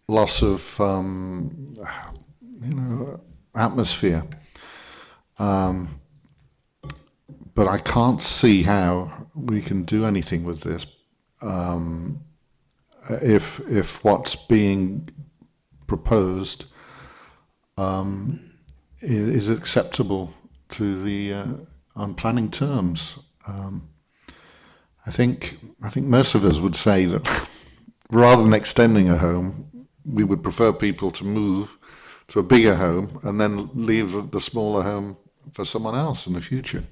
loss of um, you know atmosphere. Um, but I can't see how we can do anything with this um, if if what's being proposed um, is, acceptable to the uh, on planning terms. Um, I think I think most of us would say that rather than extending a home, we would prefer people to move to a bigger home and then leave the smaller home for someone else in the future.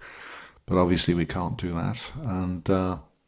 But obviously we can't do that. And uh,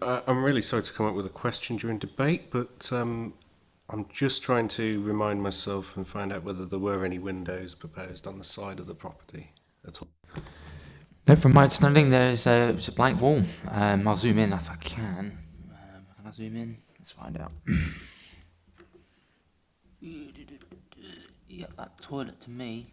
uh, I'm really sorry to come up with a question during debate, but um, I'm just trying to remind myself and find out whether there were any windows proposed on the side of the property at all. No, from my understanding, there's a, a blank wall. Um, I'll zoom in if I can. Um, can I zoom in? Let's find out. yeah, that toilet to me.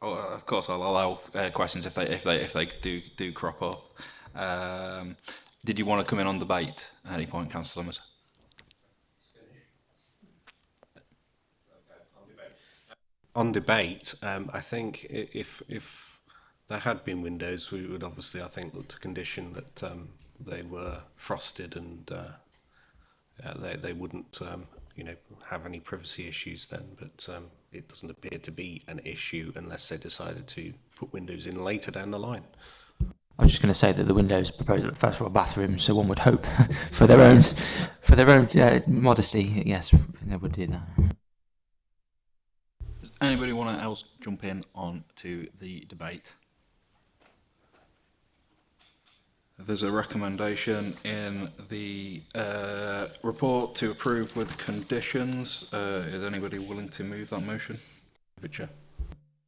oh, of course I'll allow uh, questions if they if they if they do do crop up. Um, did you want to come in on debate at any point, Councillor Summers? on debate, um, I think if if there had been windows, we would obviously, I think, look to condition that um, they were frosted and uh, uh, they they wouldn't, um, you know, have any privacy issues then. But um, it doesn't appear to be an issue unless they decided to put windows in later down the line. I'm just going to say that the windows proposed at the first floor bathroom, so one would hope for their own for their own uh, modesty. Yes, they would do that. Anybody want to else jump in on to the debate? There's a recommendation in the uh, report to approve with conditions. Uh, is anybody willing to move that motion? Uh,